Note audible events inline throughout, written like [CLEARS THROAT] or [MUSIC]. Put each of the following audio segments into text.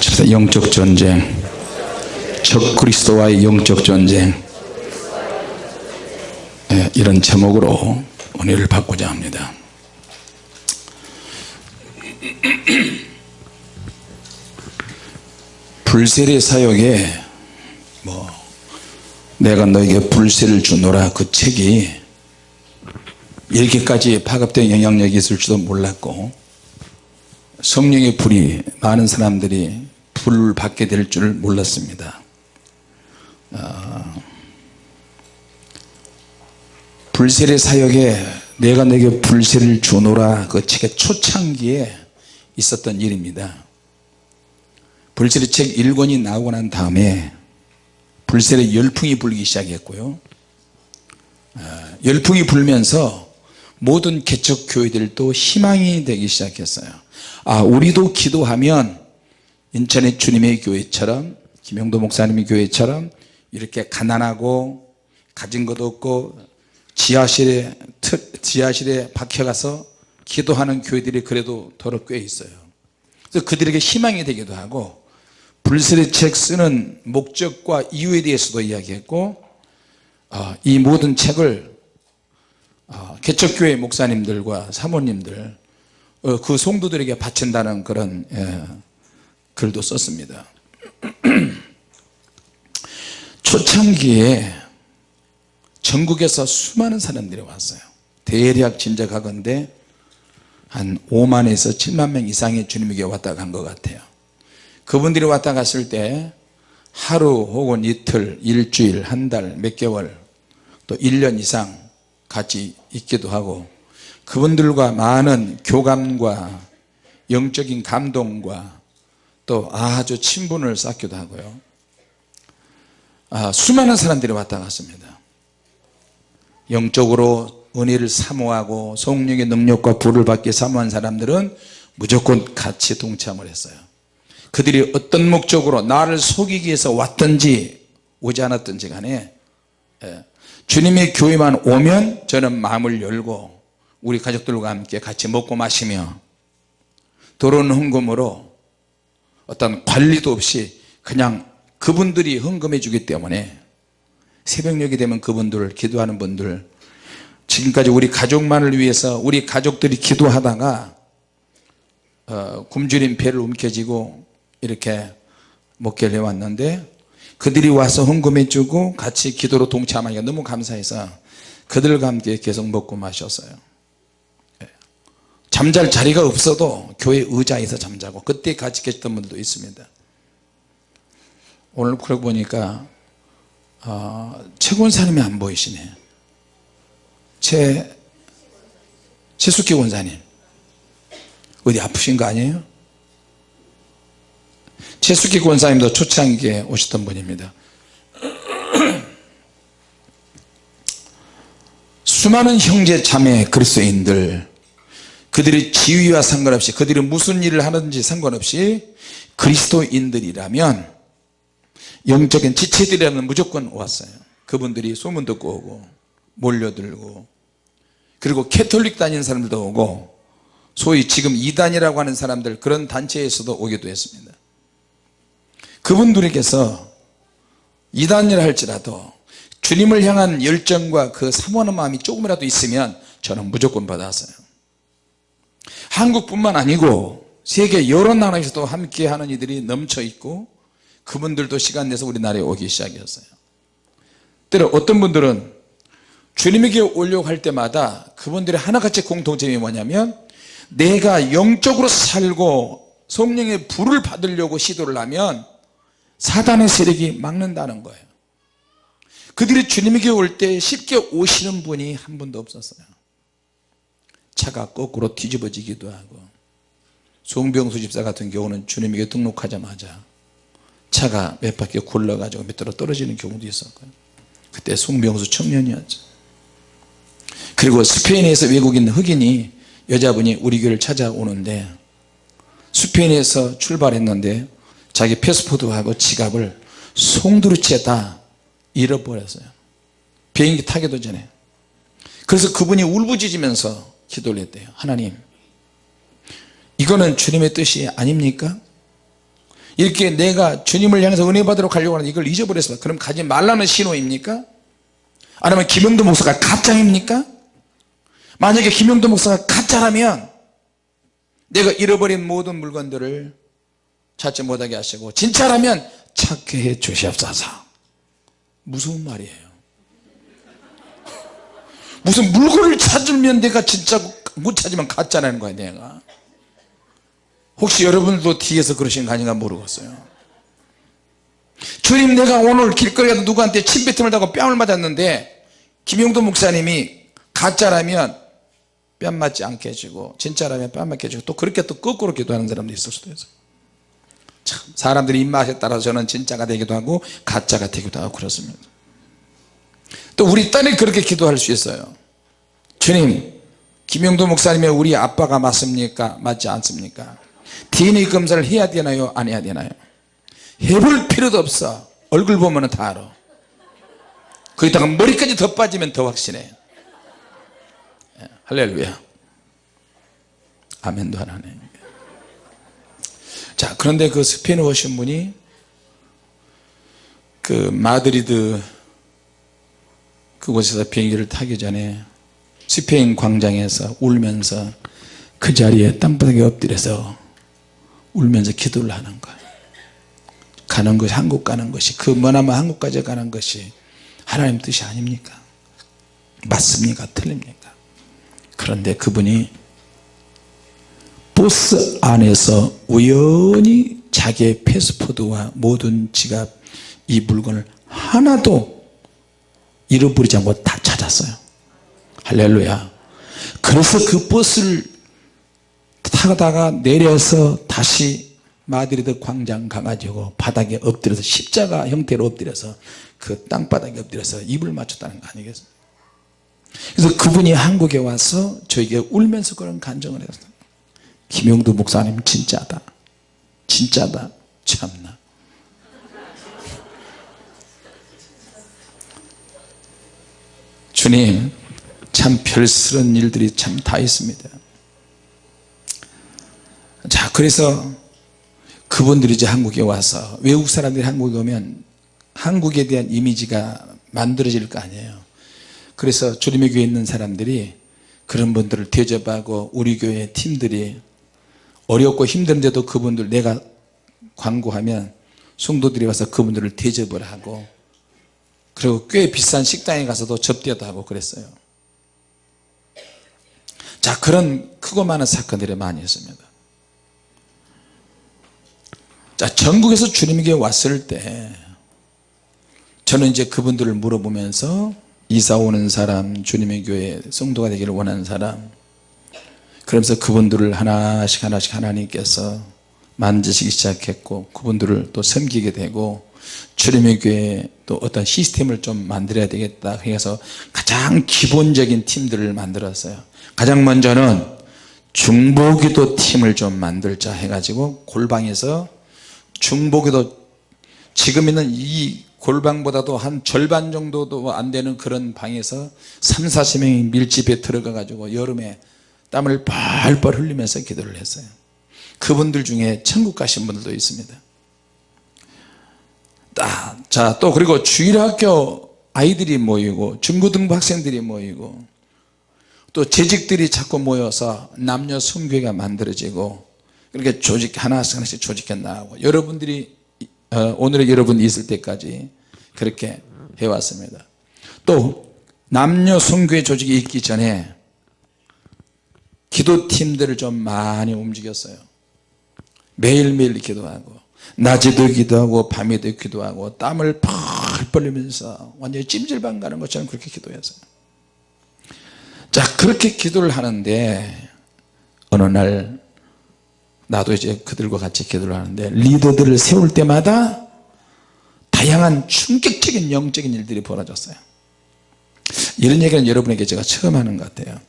같이 영적 전쟁. 적 그리스도와의 영적 전쟁. 예, 이런 제목으로 은혜를 받고자 합니다. [CLEARS THROAT] 불세례 사역에 뭐 내가 너에게 불세를 주노라 그 책이 이렇게까지 파급된 영향력이 있을 도 몰랐고 성령의 불이 많은 사람들이 불을 받게 될 줄 몰랐습니다. 어, 불세례 사역에 내가 내게 불세를 주노라 그 책의 초창기에 있었던 일입니다. 불세례 책 1권이 나오고 난 다음에 불세례 열풍이 불기 시작했고요. 어, 열풍이 불면서 모든 개척 교회들도 희망이 되기 시작했어요. 아 우리도 기도하면 인천의 주님의 교회처럼 김영도 목사님의 교회처럼 이렇게 가난하고 가진 것도 없고 지하실에 지하실에 박혀가서 기도하는 교회들이 그래도 더러 꽤 있어요. 그래서 그들에게 희망이 되기도 하고 불세례 책 쓰는 목적과 이유에 대해서도 이야기했고 어, 이 모든 책을 어, 개척교회 목사님들과 사모님들 어, 그 성도들에게 바친다는 그런 예, 글도 썼습니다. [CLEARS THROAT] 초창기에 전국에서 수많은 사람들이 왔어요. 대략 짐작하건대 한 5만에서 7만 명 이상의 주님에게 왔다 간 것 같아요. 그분들이 왔다 갔을 때 하루 혹은 이틀 일주일 한 달 몇 개월 또 1년 이상 같이 있기도 하고 그분들과 많은 교감과 영적인 감동과 또 아주 친분을 쌓기도 하고요. 아, 수많은 사람들이 왔다 갔습니다. 영적으로 은혜를 사모하고 성령의 능력과 불을 받기 사모한 사람들은 무조건 같이 동참을 했어요. 그들이 어떤 목적으로 나를 속이기 위해서 왔든지 오지 않았든지 간에 예, 주님의 교회만 오면 저는 마음을 열고 우리 가족들과 함께 같이 먹고 마시며 들어오는 헌금으로 어떤 관리도 없이 그냥 그분들이 헌금해 주기 때문에 새벽녘이 되면 그분들 기도하는 분들 지금까지 우리 가족만을 위해서 우리 가족들이 기도하다가 어, 굶주린 배를 움켜쥐고 이렇게 목회를 해왔는데 그들이 와서 헌금해 주고 같이 기도로 동참하니까 너무 감사해서 그들과 함께 계속 먹고 마셨어요 예. 잠잘 자리가 없어도 교회 의자에서 잠자고 그때 같이 계셨던 분도 있습니다. 오늘 그러고 보니까 어, 최권사님이 안 보이시네. 최 최숙기 원사님. 어디 아프신 거 아니에요? 최숙기 권사님도 초창기에 오셨던 분입니다. [CLEARS THROAT] 수많은 형제 자매 그리스도인들 그들이 지위와 상관없이 그들이 무슨 일을 하는지 상관없이 그리스도인들이라면 영적인 지체들이라면 무조건 왔어요. 그분들이 소문 듣고 오고 몰려들고 그리고 캐톨릭 다니는 사람들도 오고 소위 지금 이단이라고 하는 사람들 그런 단체에서도 오기도 했습니다. 그분들에게서 이단이라 할지라도 주님을 향한 열정과 그 사모하는 마음이 조금이라도 있으면 저는 무조건 받았어요 한국뿐만 아니고 세계 여러 나라에서도 함께 하는 이들이 넘쳐 있고 그분들도 시간 내서 우리나라에 오기 시작했어요. 때로 어떤 분들은 주님에게 오려고 할 때마다 그분들의 하나같이 공통점이 뭐냐면 내가 영적으로 살고 성령의 불을 받으려고 시도를 하면 사단의 세력이 막는다는 거예요. 그들이 주님에게 올 때 쉽게 오시는 분이 한 분도 없었어요 차가 거꾸로 뒤집어지기도 하고 송병수 집사 같은 경우는 주님에게 등록하자마자 차가 몇 바퀴 굴러가지고 밑으로 떨어지는 경우도 있었고요. 그때 송병수 청년이었죠. 그리고 스페인에서 외국인 흑인이 여자분이 우리 교회를 찾아오는데 스페인에서 출발했는데 자기 패스포드하고 지갑을 송두리째 잃어버렸어요. 비행기 타기도 전에. 그래서 그분이 울부짖으면서 기도를 했대요. 하나님 이거는 주님의 뜻이 아닙니까? 이렇게 내가 주님을 향해서 은혜 받으러 가려고 하는데 이걸 잊어버렸어. 그럼 가지 말라는 신호입니까? 아니면 김영도 목사가 가짜입니까? 만약에 김영도 목사가 가짜라면 내가 잃어버린 모든 물건들을 찾지 못하게 하시고 진짜라면 찾게 해 주시옵소서. 무서운 말이에요 무슨 물건을 찾으면 내가 진짜 못 찾으면 가짜라는 거야 내가. 혹시 여러분들도 뒤에서 그러신 거 아닌가 모르겠어요. 주님 내가 오늘 길거리에서 누구한테 침뱉음을 당하고 뺨을 맞았는데 김용도 목사님이 가짜라면 뺨 맞지 않게 해주고 진짜라면 뺨 맞게 해주고 또 그렇게 또 거꾸로 기도하는 사람도 있을 수도 있어요. 참 사람들의 입맛에 따라서 저는 진짜가 되기도 하고 가짜가 되기도 하고 그렇습니다 또 우리 딸이 그렇게 기도할 수 있어요. 주님 김영도 목사님이 우리 아빠가 맞습니까? 맞지 않습니까? DNA 검사를 해야 되나요? 안 해야 되나요? 해볼 필요도 없어. 얼굴 보면 다 알아. 거기다가 머리까지 더 빠지면 더 확실해. 예, 할렐루야. 아멘도 하나네 자 그런데 그 스페인 오신 분이 그 마드리드 그곳에서 비행기를 타기 전에 스페인 광장에서 울면서 그 자리에 땅바닥에 엎드려서 울면서 기도를 하는 거예요 가는 것이 한국 가는 것이 그 머나먼 한국까지 가는 것이 하나님 뜻이 아닙니까? 맞습니까? 틀립니까? 그런데 그분이 버스 안에서 우연히 자기의 passport와 모든 지갑 이 물건을 하나도 잃어버리지 않고 다 찾았어요. 할렐루야. 그래서 그 버스를 타다가 내려서 다시 마드리드 광장 가가지고 바닥에 엎드려서 십자가 형태로 엎드려서 그 땅바닥에 엎드려서 입을 맞췄다는 거 아니겠어요? 그래서 그분이 한국에 와서 저에게 울면서 그런 간정을 했어요. 김용두 목사님 진짜다. 진짜다. 참나 주님 참 별스런 일들이 참 다 있습니다. 자 그래서 그분들이 이제 한국에 와서 외국 사람들이 한국에 오면 한국에 대한 이미지가 만들어질 거 아니에요. 그래서 주님의 교회에 있는 사람들이 그런 분들을 대접하고 우리 교회 팀들이 어렵고 힘든데도 그분들 내가 광고하면 성도들이 와서 그분들을 대접을 하고 그리고 꽤 비싼 식당에 가서도 접대도 하고 그랬어요. 자 그런 크고 많은 사건들이 많이 있습니다. 자 전국에서 주님에게 왔을 때 저는 이제 그분들을 물어보면서 이사 오는 사람 주님의 교회 성도가 되기를 원하는 사람 그러면서 그분들을 하나씩 하나씩 하나님께서 만지시기 시작했고 그분들을 또 섬기게 되고 주님의 교회에 또 어떤 시스템을 좀 만들어야 되겠다. 해서 가장 기본적인 팀들을 만들었어요. 가장 먼저는 중보기도 팀을 좀 만들자 해가지고 골방에서 중보기도 지금 있는 이 골방보다도 한 절반 정도도 안 되는 그런 방에서 3, 40명이 밀집에 들어가 가지고 여름에 땀을 뻘뻘 흘리면서 기도를 했어요. 그분들 중에 천국 가신 분들도 있습니다 자 또 그리고 주일학교 아이들이 모이고 중고등부 학생들이 모이고 또 재직들이 자꾸 모여서 남녀 성교회가 만들어지고 그렇게 조직 하나씩 하나씩 조직해 나가고 여러분들이 어, 오늘의 여러분이 있을 때까지 그렇게 해왔습니다. 또 남녀 성교회 조직이 있기 전에 기도팀들을 좀 많이 움직였어요. 매일매일 기도하고 낮에도 기도하고 밤에도 기도하고 땀을 펄펄 흘리면서 완전히 찜질방 가는 것처럼 그렇게 기도했어요. 자 그렇게 기도를 하는데 어느 날 나도 이제 그들과 같이 기도를 하는데 리더들을 세울 때마다 다양한 충격적인 영적인 일들이 벌어졌어요. 이런 얘기는 여러분에게 제가 처음 하는 것 같아요.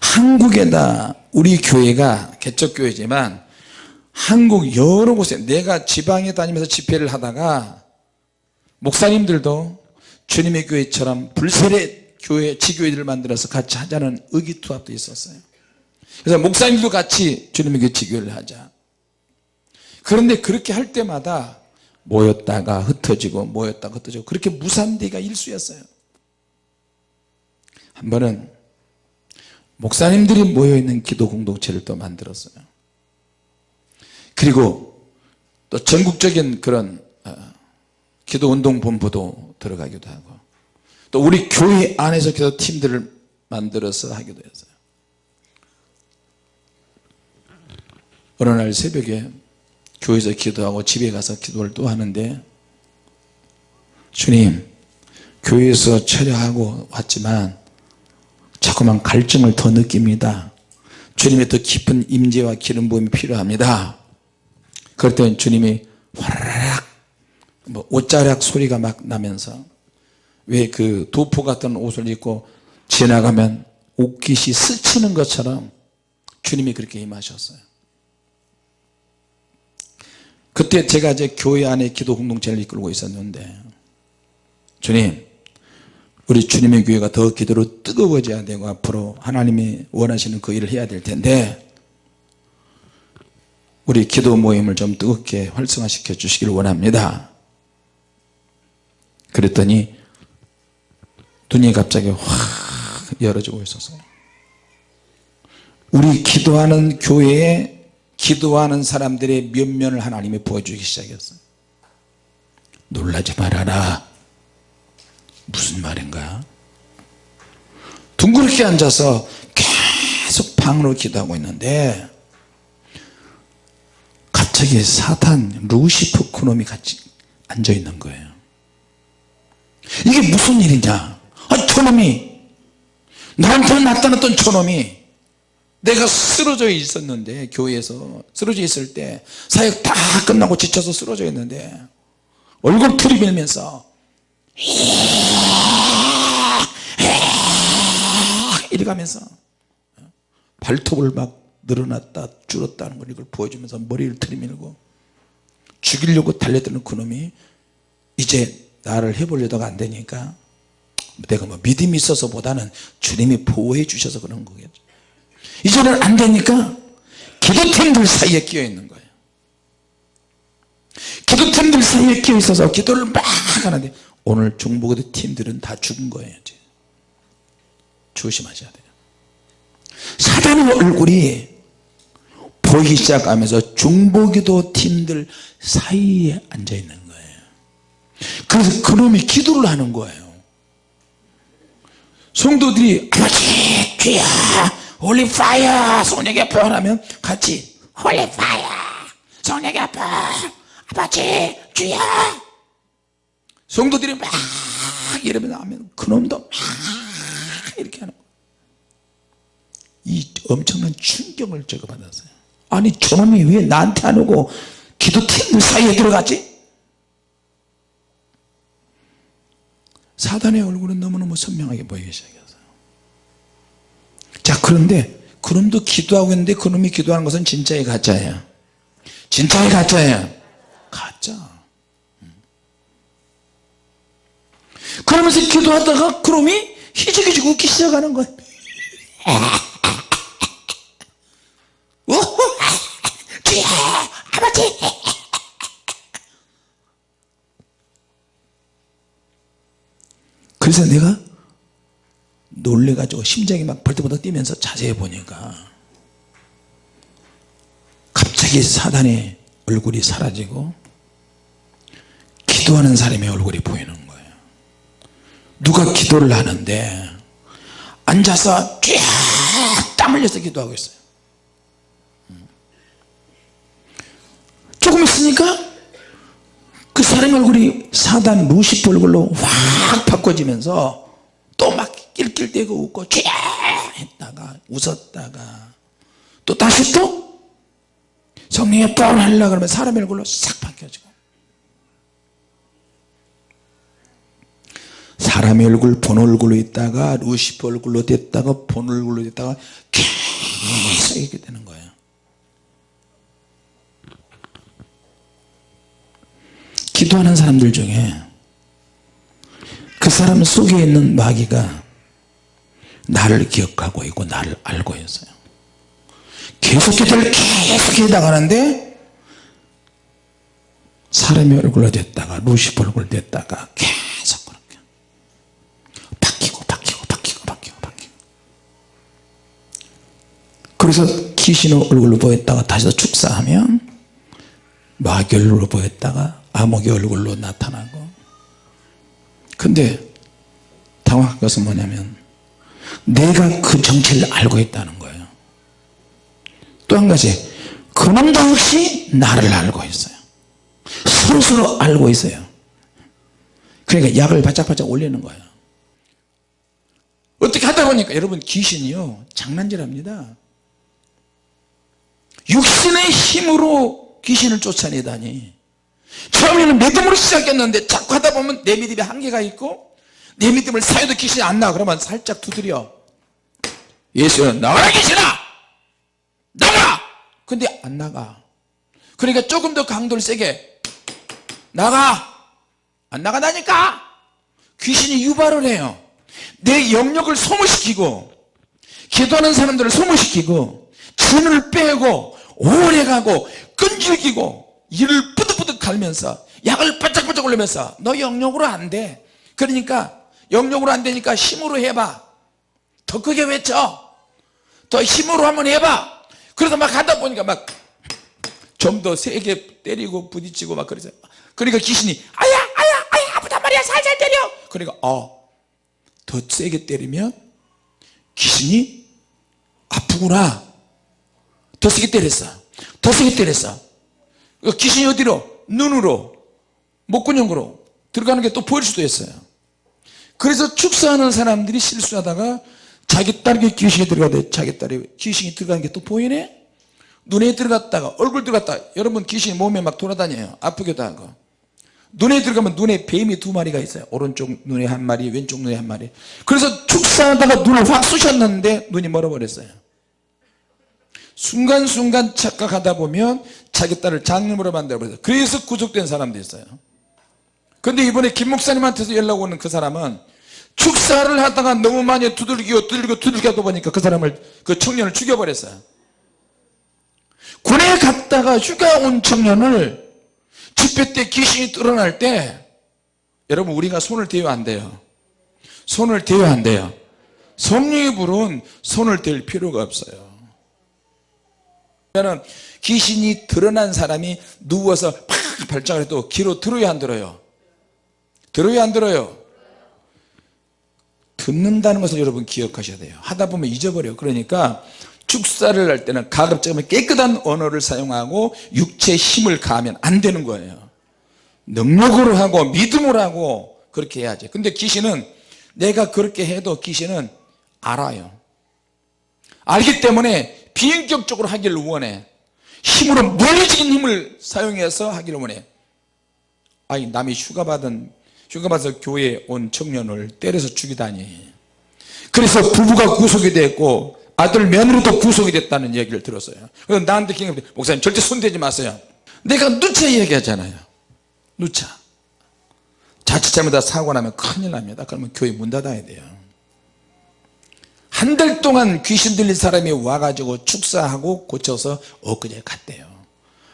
한국에다 우리 교회가 개척교회지만 한국 여러 곳에 내가 지방에 다니면서 집회를 하다가 목사님들도 주님의 교회처럼 불세례 교회 지교회들을 만들어서 같이 하자는 의기투합도 있었어요. 그래서 목사님도 같이 주님의 교회 지교회를 하자. 그런데 그렇게 할 때마다 모였다가 흩어지고 모였다가 흩어지고 그렇게 무산대가 일수였어요. 한 번은 목사님들이 모여있는 기도 공동체를 또 만들었어요 그리고 또 전국적인 그런 어, 기도운동본부도 들어가기도 하고 또 우리 교회 안에서 기도 팀들을 만들어서 하기도 했어요. 어느 날 새벽에 교회에서 기도하고 집에 가서 기도를 또 하는데 주님 교회에서 철야하고 왔지만 자꾸만 갈증을 더 느낍니다. 주님의 더 깊은 임재와 기름 부음이 필요합니다 그럴 때 주님이 화라락 뭐 옷자락 소리가 막 나면서 왜 그 도포 같은 옷을 입고 지나가면 옷깃이 스치는 것처럼 주님이 그렇게 임하셨어요. 그때 제가 이제 교회 안에 기도 공동체를 이끌고 있었는데 주님 우리 주님의 교회가 더 기도로 뜨거워져야 되고 앞으로 하나님이 원하시는 그 일을 해야 될 텐데 우리 기도 모임을 좀 뜨겁게 활성화시켜 주시길 원합니다. 그랬더니 눈이 갑자기 확 열어지고 있었어요 우리 기도하는 교회에 기도하는 사람들의 면면을 하나님이 보여주기 시작했어요 놀라지 말아라. 무슨 말인가? 둥그렇게 앉아서 계속 방으로 기도하고 있는데 갑자기 사탄 루시프 코놈이 같이 앉아 있는 거예요. 이게 무슨 일이냐? 아 저놈이. 나한테 나타났던 저놈이. 내가 쓰러져 있었는데 교회에서 쓰러져 있을 때 사역 다 끝나고 지쳐서 쓰러져 있는데 얼굴 들이밀면서 [LAUGHS] 이리 가면서 발톱을 막 늘어났다 줄었다는 걸 이걸 보여주면서 머리를 들이밀고 죽이려고 달려드는 그놈이 이제 나를 해보려다가 안 되니까 내가 뭐 믿음이 있어서 보다는 주님이 보호해 주셔서 그런 거겠죠. 이제는 안 되니까 기도팀들 사이에 끼어 있는 거예요. 기도팀들 사이에 끼어 있어서 기도를 막 하는데 오늘 중보기도 팀들은 다 죽은 거예요 이제. 조심하셔야 돼요. 사단의 얼굴이 보이기 시작하면서 중보기도 팀들 사이에 앉아 있는 거예요. 그래서 그놈이 기도를 하는 거예요. 성도들이 아버지 주야 holy fire 성령의 표현하면 같이 holy fire 성령의 표 아버지 주야. 성도들이 막 이러면 하면 그놈도 막 이렇게 하는 거예요. 이 엄청난 충격을 제가 받았어요 아니 저놈이 왜 나한테 안 오고 기도팀들 사이에 들어갔지? 사단의 얼굴은 너무너무 선명하게 보이기 시작했어요. 자 그런데 그놈도 기도하고 있는데 그놈이 기도하는 것은 진짜의 가짜예요. 진짜의 가짜예요. 가짜. 음. 그러면서 기도하다가 그놈이 희죽희죽 웃기 시작하는 거예요 [LAUGHS] 주야 아버지. 그래서 내가 놀래가지고 심장이 막 벌떡벌떡 뛰면서 자세히 보니까 갑자기 사단의 얼굴이 사라지고 기도하는 사람의 얼굴이 보이는 거예요. 누가 기도를 하는데 앉아서 쫙 땀 흘려서 기도하고 있어요 조금 있으니까 그 사람 얼굴이 사단 루시프 얼굴로 확 바꿔지면서 또 막 낄낄대고 웃고 쥐 했다가 웃었다가 또 다시 또 성령의 뻔 하려고 그러면 사람의 얼굴로 싹 바뀌어지고 사람의 얼굴 본 얼굴로 있다가 루시프 얼굴로 됐다가 본 얼굴로 됐다가 계속 이렇게 되는 거예요 기도하는 사람들 중에 그 사람 속에 있는 마귀가 나를 기억하고 있고 나를 알고 있어요. 계속 기도를 계속 해 나가는데 사람의 얼굴로 됐다가 루시퍼 얼굴 됐다가 계속 그렇게 바뀌고 바뀌고 바뀌고 바뀌고 바뀌고. 그래서 귀신의 얼굴로 보였다가 다시 또 축사하면 마귀 얼굴로 보였다가 암흑의 얼굴로 나타나고. 근데 당황한 것은 뭐냐면 내가 그 정체를 알고 있다는 거예요. 또 한 가지 그놈도 역시 나를 알고 있어요. 서로서로 알고 있어요. 그러니까 약을 바짝바짝 올리는 거예요. 어떻게 하다 보니까 여러분 귀신이요 장난질합니다. 육신의 힘으로 귀신을 쫓아내다니 처음에는 믿음으로 시작했는데 자꾸 하다 보면 내 믿음에 한계가 있고 내 믿음을 사유도 귀신이 안 나와 그러면 살짝 두드려. 예수는 나가라 귀신아! 나가 근데 안 나가. 그러니까 조금 더 강도를 세게. 나가! 안 나가다니까! 귀신이 유발을 해요. 내 영역을 소모시키고 기도하는 사람들을 소모시키고 진을 빼고 오래 가고 끈질기고 이를 뿌듯뿌듯 갈면서 약을 바짝바짝 올리면서 너 영역으로 안돼. 그러니까 영역으로 안 되니까 힘으로 해봐. 더 크게 외쳐. 더 힘으로 한번 해봐. 그래서 막 하다 보니까 막 좀 더 세게 때리고 부딪히고 막 그러죠. 그러니까 귀신이 아야 아야 아야 아프단 말이야. 살살 때려. 그러니까 어더 세게 때리면 귀신이 아프구나. 더 세게 때렸어. 더 세게 때렸어. 그 귀신이 어디로 눈으로 목구멍으로 들어가는 게 또 보일 수도 있어요. 그래서 축사하는 사람들이 실수하다가 자기 딸에게 귀신이 들어가도 자기 딸이 귀신이 들어가는 게 또 보이네? 눈에 들어갔다가 얼굴 들어갔다. 여러분 귀신이 몸에 막 돌아다녀요. 아프기도 하고. 눈에 들어가면 눈에 뱀이 두 마리가 있어요. 오른쪽 눈에 한 마리 왼쪽 눈에 한 마리. 그래서 축사하다가 눈을 확 쑤셨는데 눈이 멀어버렸어요 순간순간 착각하다 보면 자기 딸을 장님으로 만들어버렸어요. 그래서 구속된 사람도 있어요. 근데 이번에 김 목사님한테서 연락 오는 그 사람은 축사를 하다가 너무 많이 두들기고 두들기고 하다 보니까 그 사람을 그 청년을 죽여버렸어요. 군에 갔다가 휴가 온 청년을 집회 때 귀신이 드러날 때 여러분 우리가 손을 대면 안 돼요? 손을 대면 안 돼요? 성령의 불은 손을 댈 필요가 없어요 그러면 귀신이 드러난 사람이 누워서 팍 발작을 해도 귀로 들어야 안 들어요? 들어야 안 들어요? 듣는다는 것을 여러분 기억하셔야 돼요. 하다 보면 잊어버려요. 그러니까 축사를 할 때는 가급적이면 깨끗한 언어를 사용하고 육체의 힘을 가하면 안 되는 거예요. 능력으로 하고 믿음으로 하고 그렇게 해야지. 근데 귀신은 내가 그렇게 해도 귀신은 알아요. 알기 때문에 비인격적으로 하기를 원해. 힘으로 물리적인 힘을 사용해서 하기를 원해. 아니 남이 휴가 받은 휴가 받아서 교회에 온 청년을 때려서 죽이다니. 그래서 부부가 구속이 됐고 아들 며느리도 구속이 됐다는 얘기를 들었어요. 그래서 나한테 기념 목사님 절대 손대지 마세요. 내가 누차 얘기하잖아요. 누차. 자칫 잘못하다 사고 나면 큰일 납니다. 그러면 교회 문 닫아야 돼요 한 달 동안 귀신 들린 사람이 와가지고 축사하고 고쳐서 엊그제 갔대요.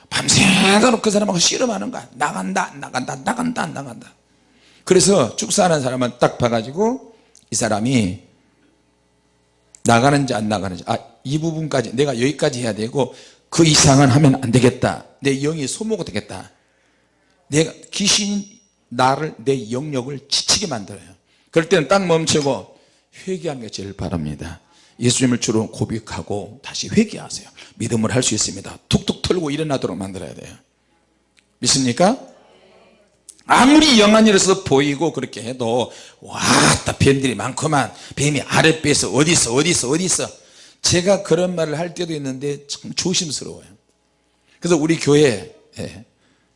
밤새도록 그 사람하고 씨름하는 거야. 나간다 나간다 나간다 나간다. 그래서 축사하는 사람은 딱 봐가지고 이 사람이 나가는지 안 나가는지 아 이 부분까지 내가 여기까지 해야 되고 그 이상은 하면 안 되겠다. 내 영이 소모가 되겠다. 내가 귀신이 나를 내 영역을 지치게 만들어요. 그럴 때는 딱 멈추고 회개하는 게 제일 바랍니다. 예수님을 주로 고백하고 다시 회개하세요. 믿음을 할 수 있습니다. 툭툭 털고 일어나도록 만들어야 돼요. 믿습니까? 아무리 영한 일에서 보이고 그렇게 해도 와따 뱀들이 많구만. 뱀이 아랫배에서 어디 있어 어디 있어 어디 있어 제가 그런 말을 할 때도 있는데 참 조심스러워요. 그래서 우리 교회 에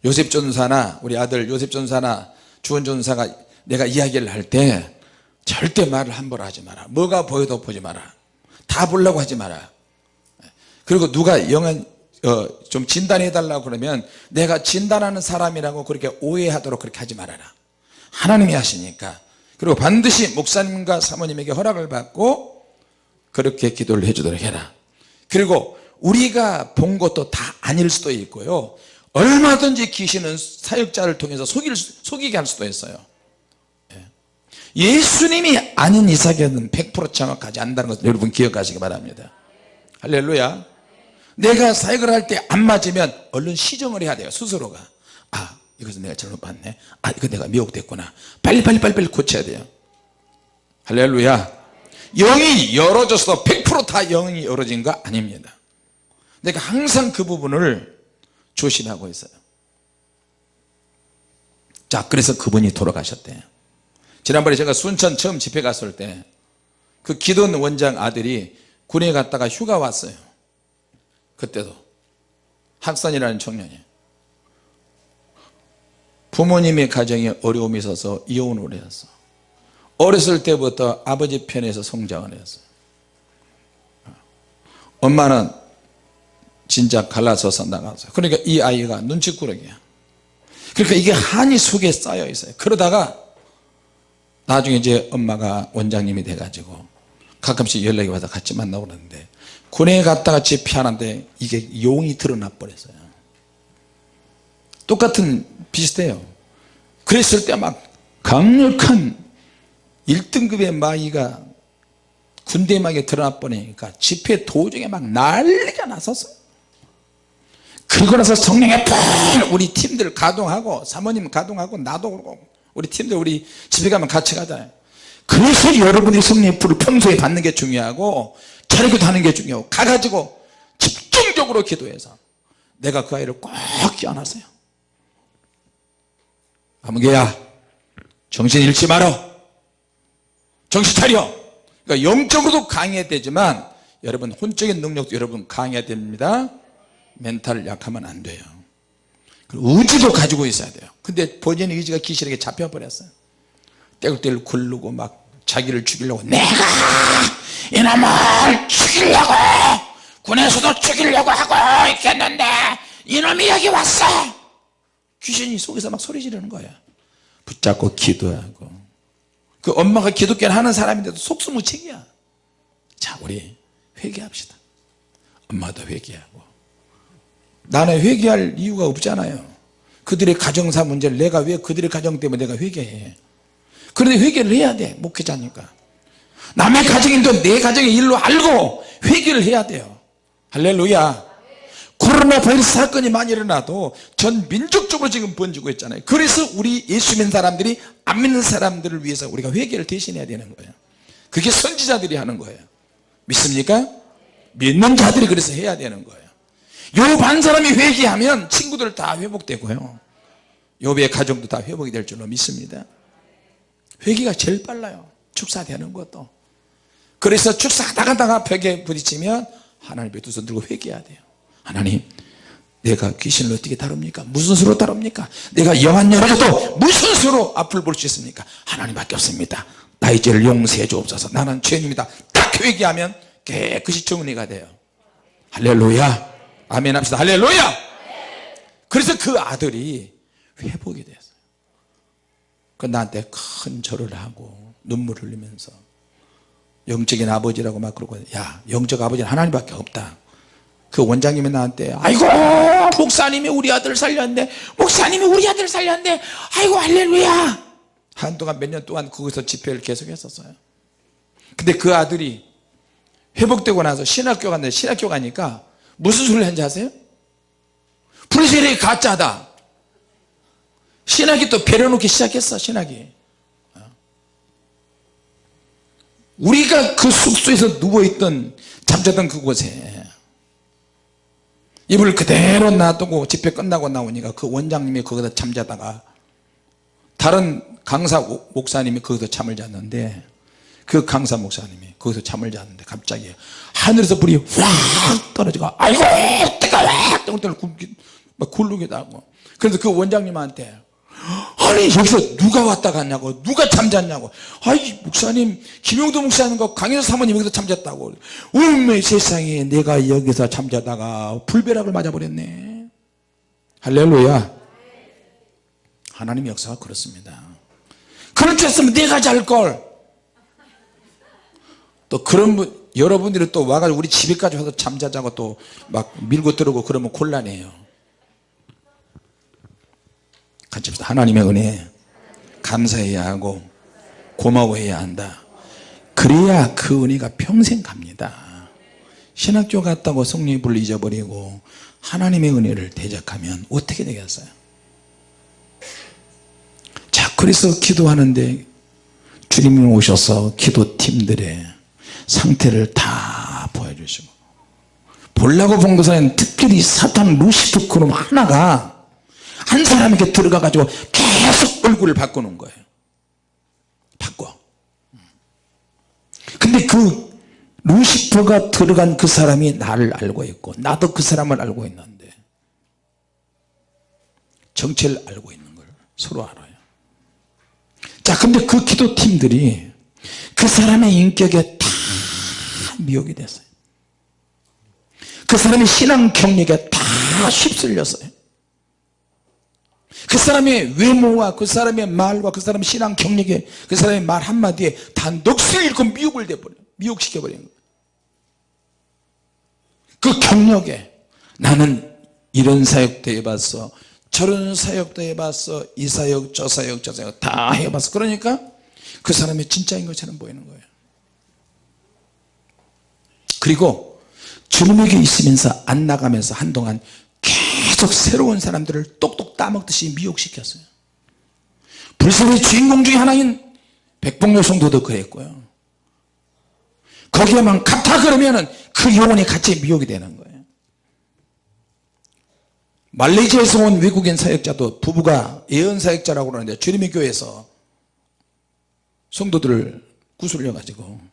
요셉 전사나 우리 아들 요셉 전사나 주원 전사가 내가 이야기를 할 때 절대 말을 함부로 하지 마라. 뭐가 보여도 보지 마라. 다 보려고 하지 마라. 그리고 누가 영한 어, 좀 진단해 달라고 그러면 내가 진단하는 사람이라고 그렇게 오해하도록 그렇게 하지 말아라. 하나님이 하시니까. 그리고 반드시 목사님과 사모님에게 허락을 받고 그렇게 기도를 해주도록 해라. 그리고 우리가 본 것도 다 아닐 수도 있고요. 얼마든지 귀신은 사역자를 통해서 속일, 속이게 할 수도 있어요. 예. 예수님이 아닌 이삭에는 100% 정확하지 않다는 것을 여러분 기억하시기 바랍니다. 할렐루야. 내가 사역을 할 때 안 맞으면 얼른 시정을 해야 돼요 스스로가. 아 이것은 내가 잘못 봤네. 아 이거 내가 미혹됐구나. 빨리 빨리 빨리 빨리 고쳐야 돼요. 할렐루야. 영이 열어져서 100%다 영이 열어진 거 아닙니다. 내가 항상 그 부분을 조심하고 있어요. 자 그래서 그분이 돌아가셨대요 지난번에 제가 순천 처음 집회 갔을 때 그 기돈 원장 아들이 군에 갔다가 휴가 왔어요. 그때도. 학산이라는 청년이. 부모님의 가정에 어려움이 있어서 이혼을 했어 어렸을 때부터 아버지 편에서 성장을 했어요 엄마는 진짜 갈라서서 나갔어요 그러니까 이 아이가 눈치꾸러기야. 그러니까 이게 한이 속에 쌓여 있어요. 그러다가 나중에 이제 엄마가 원장님이 돼가지고 가끔씩 연락이 와서 같이 만나고 그러는데 군에 갔다가 집회하는데 이게 용이 드러나 버렸어요. 똑같은 비슷해요. 그랬을 때 막 강력한 1등급의 마귀가 군대막에 드러나 버리니까 집회 도중에 막 난리가 났었어요 그러고 나서 성령의 불 우리 팀들 가동하고 사모님 가동하고 나도 그러고 우리 팀들 우리 집에 가면 같이 가잖아요 그래서 여러분이 성령의 불을 평소에 받는 게 중요하고 차리고 하는 게 중요하고 가가지고 집중적으로 기도해서 내가 그 아이를 꼭 껴안았어요. 아무개야 정신 잃지 말어. 정신 차려. 그러니까 영적으로도 강해야 되지만 여러분 혼적인 능력도 여러분 강해야 됩니다. 멘탈 약하면 안 돼요. 그리고 의지도 가지고 있어야 돼요 근데 본인의 의지가 귀신에게 잡혀버렸어요. 떼굴떼굴 굴르고 막 자기를 죽이려고 내가 이놈을 죽이려고 군에서도 죽이려고 하고 있겠는데 이놈이 여기 왔어. 귀신이 속에서 막 소리 지르는 거야. 붙잡고 기도하고. 그 엄마가 기독교를 하는 사람인데도 속수무책이야. 자 우리 회개합시다. 엄마도 회개하고. 나는 회개할 이유가 없잖아요 그들의 가정사 문제를 내가 왜 그들의 가정 때문에 내가 회개해? 그런데 회개를 해야 돼 목회자니까. 남의 가정인데 내 가정의 일로 알고 회개를 해야 돼요. 할렐루야. 코로나 바이러스 사건이 많이 일어나도 전 민족적으로 지금 번지고 있잖아요. 그래서 우리 예수 믿는 사람들이 안 믿는 사람들을 위해서 우리가 회개를 대신해야 되는 거예요. 그게 선지자들이 하는 거예요. 믿습니까? 믿는 자들이 그래서 해야 되는 거예요 요 반 사람이 회개하면 친구들 다 회복되고요. 요배의 가정도 다 회복이 될 줄로 믿습니다. 회개가 제일 빨라요. 축사되는 것도. 그래서 축사하다가 벽에 부딪히면 하나님의 두손 들고 회개해야 돼요. 하나님 내가 귀신을 어떻게 다룹니까? 무슨 수로 다룹니까? 내가 영한 열어도 무슨 수로 앞을 볼 수 있습니까? 하나님밖에 없습니다. 나의 죄를 용서해 주옵소서. 나는 죄인입니다. 딱 회개하면 깨끗이 정리가 돼요. 할렐루야 아멘 합시다. 할렐루야! 그래서 그 아들이 회복이 됐어요. 그 나한테 큰 절을 하고 눈물 흘리면서 영적인 아버지라고 막 그러고 야 영적 아버지는 하나님밖에 없다. 그 원장님이 나한테 아이고 목사님이 우리 아들 살렸는데 목사님이 우리 아들 살렸는데 아이고 할렐루야! 한동안 몇 년 동안 거기서 집회를 계속 했었어요. 근데 그 아들이 회복되고 나서 신학교 갔는데 신학교 가니까 무슨 소리를 했는지 아세요? 불세례 가짜다. 신학이 또 배려놓기 시작했어 신학이. 우리가 그 숙소에서 누워있던 잠자던 그곳에 이불 그대로 놔두고 집회 끝나고 나오니까 그 원장님이 거기다 잠자다가 다른 강사 목사님이 거기서 잠을 잤는데 그 강사 목사님이 거기서 잠을 잤는데 갑자기 하늘에서 불이 확 떨어지고 아이고 뜨거워 뜨거워 막 굴르기도 하고. 그래서 그 원장님한테 아니 여기서 누가 왔다 갔냐고 누가 잠잤냐고. 아이 목사님 김용도 목사님과 강현수 사모님 여기서 잠잤다고. 운명 세상에 내가 여기서 잠자다가 불벼락을 맞아버렸네. 할렐루야. 하나님 역사가 그렇습니다. 그렇게 했으면 내가 잘걸 또 그런 분 여러분들이 또 와가지고 우리 집에까지 와서 잠자자고 또 막 밀고 들어오고 그러면 곤란해요. 같이 합시다. 하나님의 은혜 감사해야 하고 고마워해야 한다. 그래야 그 은혜가 평생 갑니다. 신학교 갔다고 성립을 잊어버리고 하나님의 은혜를 대적하면 어떻게 되겠어요? 자 그래서 기도하는데 주님이 오셔서 기도팀들의 상태를 다 보여주시고. 볼라고 본 것은 특별히 사탄 루시프 그놈 하나가 한 사람에게 들어가 가지고 계속 얼굴을 바꾸는 거예요. 바꿔. 근데 그 루시퍼가 들어간 그 사람이 나를 알고 있고 나도 그 사람을 알고 있는데 정체를 알고 있는 걸 서로 알아요. 자 근데 그 기도팀들이 그 사람의 인격에 다 미혹이 됐어요. 그 사람의 신앙 경력에 다 휩쓸렸어요. 그 사람의 외모와 그 사람의 말과 그 사람의 신앙 경력에 그 사람의 말 한마디에 다 넋을 잃고 미혹을 돼버려 미혹시켜버리는 거예요. 그 경력에 나는 이런 사역도 해봤어 저런 사역도 해봤어 이 사역 저 사역 저 사역 다 해봤어. 그러니까 그 사람이 진짜인 것처럼 보이는 거예요 그리고 주님에게 있으면서 안 나가면서 한동안 계속 새로운 사람들을 똑똑 따먹듯이 미혹시켰어요. 불설의 주인공 중에 하나인 백봉요 성도도 그랬고요. 거기에만 갔다 그러면 은 그 영혼이 같이 미혹이 되는 거예요. 말레이시아에서 온 외국인 사역자도 부부가 예언 사역자라고 그러는데 주님의 교회에서 성도들을 구슬려 가지고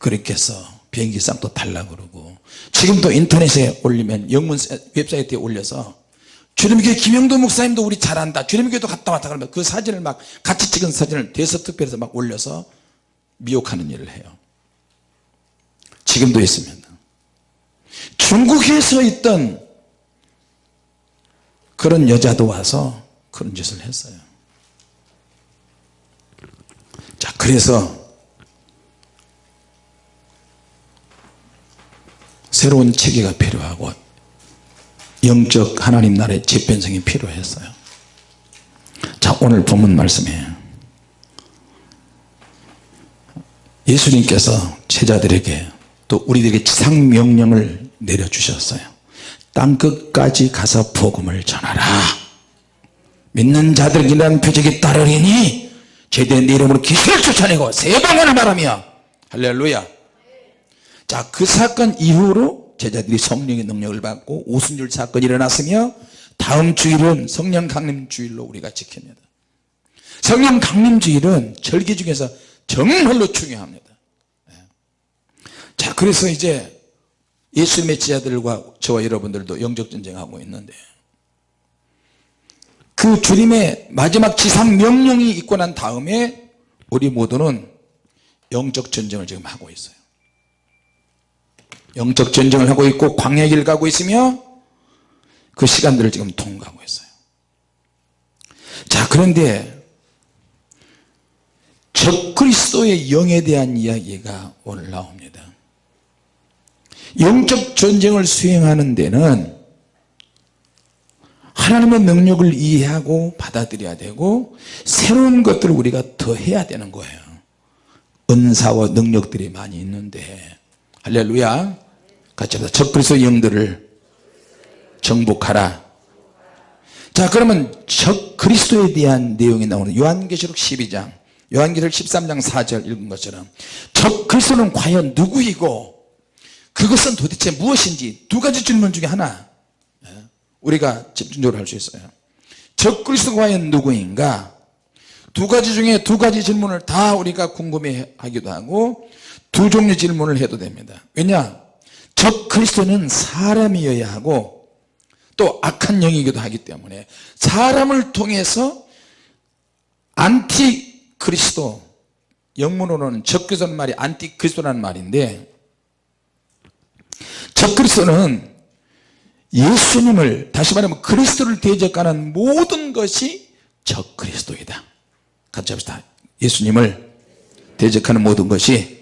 그렇게 해서 비행기 값도 달라 그러고 지금도 인터넷에 올리면 영문 웹사이트에 올려서 주님교회 김영도 목사님도 우리 잘한다 주님교회도 갔다 왔다 그러면 그 사진을 막 같이 찍은 사진을 대서특별해서 막 올려서 미혹하는 일을 해요. 지금도 있습니다. 중국에서 있던 그런 여자도 와서 그런 짓을 했어요. 자 그래서 새로운 체계가 필요하고 영적 하나님 나라의 재편성이 필요했어요. 자 오늘 본문 말씀에 예수님께서 제자들에게 또 우리들에게 지상명령을 내려주셨어요. 땅끝까지 가서 복음을 전하라. 믿는 자들이란 표적이 따르리니 제대 내 이름으로 기술을 쫓아내고 세방하는 바람이야 할렐루야 자 그 사건 이후로 제자들이 성령의 능력을 받고 오순절 사건이 일어났으며 다음 주일은 성령 강림 주일로 우리가 지킵니다. 성령 강림 주일은 절기 중에서 정말로 중요합니다. 예. 자 그래서 이제 예수님의 제자들과 저와 여러분들도 영적 전쟁하고 있는데 그 주님의 마지막 지상 명령이 있고 난 다음에 우리 모두는 영적 전쟁을 지금 하고 있어요 영적 전쟁을 하고 있고 광야 길 가고 있으며 그 시간들을 지금 통과하고 있어요. 자 그런데 적그리스도의 영에 대한 이야기가 오늘 나옵니다. 영적 전쟁을 수행하는 데는 하나님의 능력을 이해하고 받아들여야 되고 새로운 것들을 우리가 더 해야 되는 거예요. 은사와 능력들이 많이 있는데 할렐루야. 같이 합시다. 적그리스도 영들을 정복하라. 자 그러면 적 그리스도에 대한 내용이 나오는 요한계시록 12장 요한계시록 13장 4절 읽은 것처럼 적 그리스도는 과연 누구이고 그것은 도대체 무엇인지 두 가지 질문 중에 하나 예, 우리가 집중적으로 할 수 있어요. 적 그리스도가 과연 누구인가? 두 가지 중에 두 가지 질문을 다 우리가 궁금해 하기도 하고 두 종류 질문을 해도 됩니다. 왜냐? 적 그리스도는 사람이어야 하고 또 악한 영이기도 하기 때문에 사람을 통해서 안티 그리스도 영문으로는 적그리스도는 말이 안티 그리스도라는 말인데 적그리스도는 예수님을 다시 말하면 그리스도를 대적하는 모든 것이 적그리스도이다. 같이 합시다. 예수님을 대적하는 모든 것이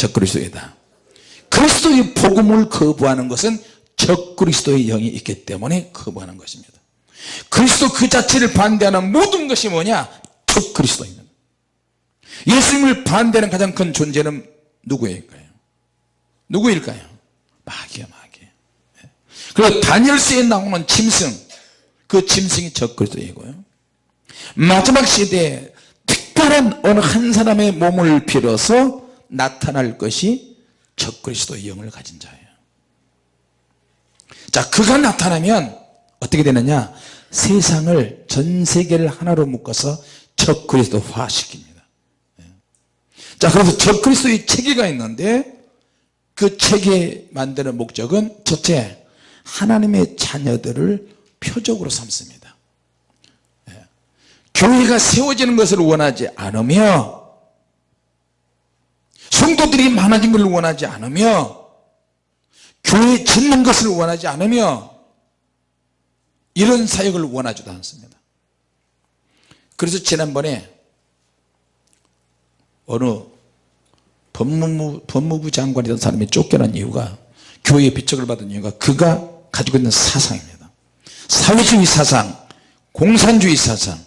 적그리스도이다. 그리스도의 복음을 거부하는 것은 적그리스도의 영이 있기 때문에 거부하는 것입니다. 그리스도 그 자체를 반대하는 모든 것이 뭐냐? 적 그리스도입니다. 예수님을 반대하는 가장 큰 존재는 누구일까요? 누구일까요? 마귀야 마귀. 그리고 다니엘서에 나오는 짐승 그 짐승이 적 그리스도이고요. 마지막 시대에 특별한 어느 한 사람의 몸을 빌어서 나타날 것이 적 그리스도의 영을 가진 자예요. 자 그가 나타나면 어떻게 되느냐? 세상을 전 세계를 하나로 묶어서 적 그리스도화 시킵니다. 자 그래서 적 그리스도의 체계가 있는데 그 체계 만드는 목적은 첫째 하나님의 자녀들을 표적으로 삼습니다. 예. 교회가 세워지는 것을 원하지 않으며 성도들이 많아진 것을 원하지 않으며 교회 짓는 것을 원하지 않으며 이런 사역을 원하지도 않습니다. 그래서 지난번에 어느 법무부, 법무부 장관이던 사람이 쫓겨난 이유가 교회의 비척을 받은 이유가 그가 가지고 있는 사상입니다. 사회주의 사상 공산주의 사상.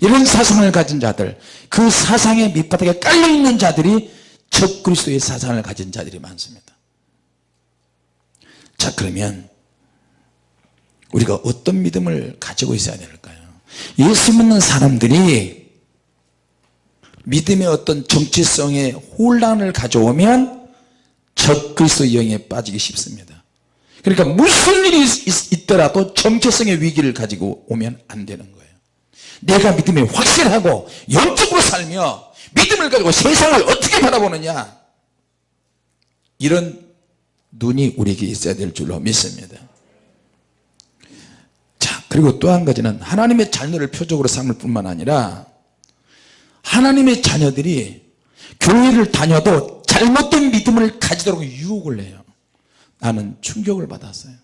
이런 사상을 가진 자들 그 사상의 밑바닥에 깔려있는 자들이 적 그리스도의 사상을 가진 자들이 많습니다. 자 그러면 우리가 어떤 믿음을 가지고 있어야 될까요? 예수 믿는 사람들이 믿음의 어떤 정치성의 혼란을 가져오면 적그리스도 영에 빠지기 쉽습니다. 그러니까 무슨 일이 있, 더라도 정체성의 위기를 가지고 오면 안 되는 거예요. 내가 믿음이 확실하고 영적으로 살며 믿음을 가지고 세상을 어떻게 바라보느냐? 이런 눈이 우리에게 있어야 될 줄로 믿습니다. 자 그리고 또 한 가지는 하나님의 자녀를 표적으로 삼을 뿐만 아니라 하나님의 자녀들이 교회를 다녀도 잘못된 믿음을 가지도록 유혹을 해요. 나는 충격을 받았어요.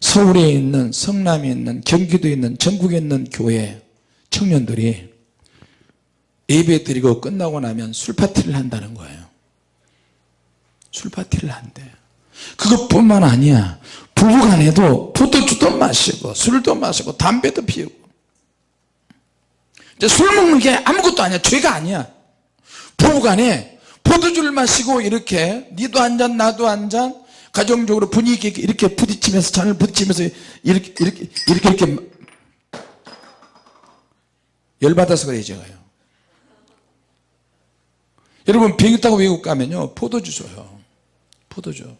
서울에 있는 성남에 있는 경기도에 있는 전국에 있는 교회 청년들이 예배 드리고 끝나고 나면 술파티를 한다는 거예요. 술파티를 한대. 그것뿐만 아니야. 부부간에도 포도주도 마시고 술도 마시고 담배도 피우고. 이제 술 먹는 게 아무것도 아니야. 죄가 아니야. 부부간에 포도주를 마시고 이렇게 니도 한 잔 나도 한 잔 가정적으로 분위기 이렇게 부딪히면서 잔을 부딪히면서 이렇게 이렇게 이렇게 이렇게 열받아서 그래 제가요 여러분 비행기 타고 외국 가면요 포도주 줘요. 포도주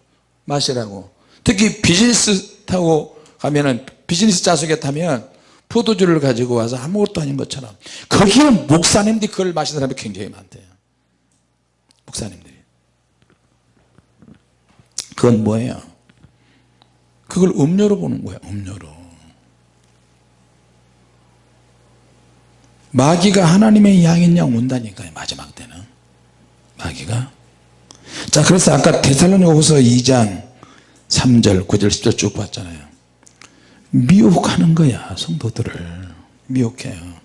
마시라고. 특히 비즈니스 타고 가면은 비즈니스 좌석에 타면 포도주를 가지고 와서 아무것도 아닌 것처럼. 거기에 목사님들이 그걸 마시는 사람이 굉장히 많대요. 목사님들이. 그건 뭐예요? 그걸 음료로 보는 거예요 음료로. 마귀가 하나님의 양인 양 온다니까요 마지막 때는 마귀가? 자 그래서 아까 데살로니가후서 2장 3절 9절 10절 쭉 봤잖아요. 미혹하는 거야 성도들을. 미혹해요.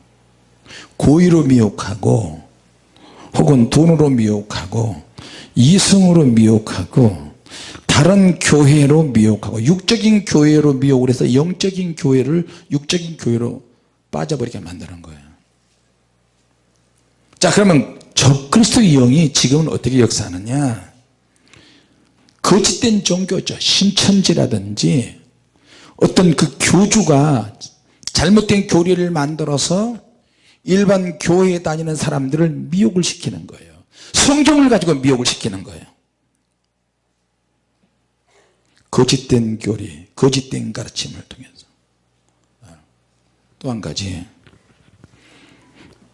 고의로 미혹하고 혹은 돈으로 미혹하고 이승으로 미혹하고 다른 교회로 미혹하고 육적인 교회로 미혹을 해서 영적인 교회를 육적인 교회로 빠져버리게 만드는 거예요. 자 그러면 적그리스도의 영이 지금은 어떻게 역사하느냐? 거짓된 종교죠. 신천지라든지 어떤 그 교주가 잘못된 교리를 만들어서 일반 교회에 다니는 사람들을 미혹을 시키는 거예요. 성경을 가지고 미혹을 시키는 거예요. 거짓된 교리 거짓된 가르침을 통해서. 또 한 가지.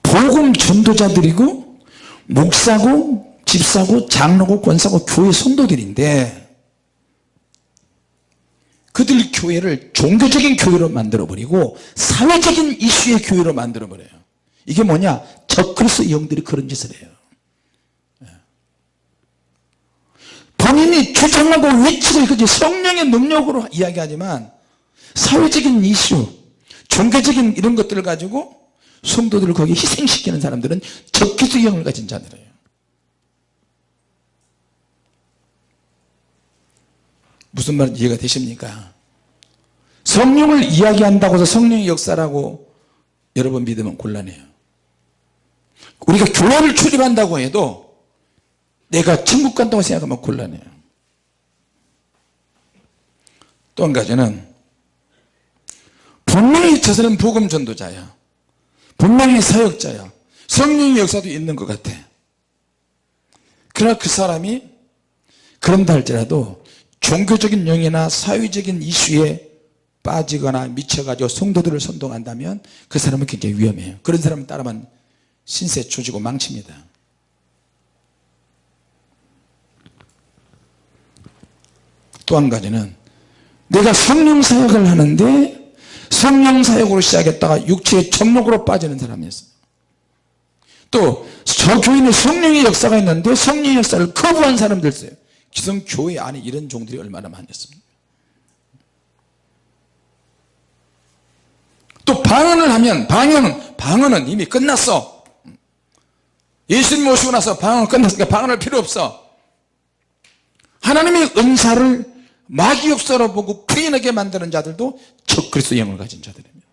복음 전도자들이고 목사고 집사고 장로고 권사고 교회 성도들인데 그들 교회를 종교적인 교회로 만들어버리고 사회적인 이슈의 교회로 만들어버려요 이게 뭐냐 적그리스 영들이 그런 짓을 해요 예. 본인이 주장하고 외치고 이거지 성령의 능력으로 이야기하지만 사회적인 이슈 종교적인 이런 것들을 가지고 성도들을 거기 희생시키는 사람들은 영을 가진 자들이에요. 무슨 말인지 이해가 되십니까? 성령을 이야기한다고 해서 성령의 역사라고 여러분 믿으면 곤란해요. 우리가 교회를 출입한다고 해도 내가 천국 간다고 생각하면 곤란해요. 또 한 가지는 분명히 저 사람 복음 전도자야 분명히 사역자야. 성령의 역사도 있는 것 같아. 그러나 그 사람이 그런다 할지라도 종교적인 영이나 사회적인 이슈에 빠지거나 미쳐가지고 성도들을 선동한다면 그 사람은 굉장히 위험해요. 그런 사람을 따르면 신세 조지고 망칩니다. 또 한 가지는 내가 성령 사역을 하는데 성령 사역으로 시작했다가 육체의 정욕으로 빠지는 사람이었어요. 또 저 교인에 성령의 역사가 있는데 성령의 역사를 거부한 사람들 있어요. 기성 교회 안에 이런 종들이 얼마나 많았습니까? 또 방언을 하면 방언은 방언은 이미 끝났어. 예수님 모시고 나서 방언 끝났으니까 방언할 필요 없어. 하나님의 은사를 마귀 역사로 보고 부인하게 만드는 자들도 적 그리스도 영을 가진 자들입니다.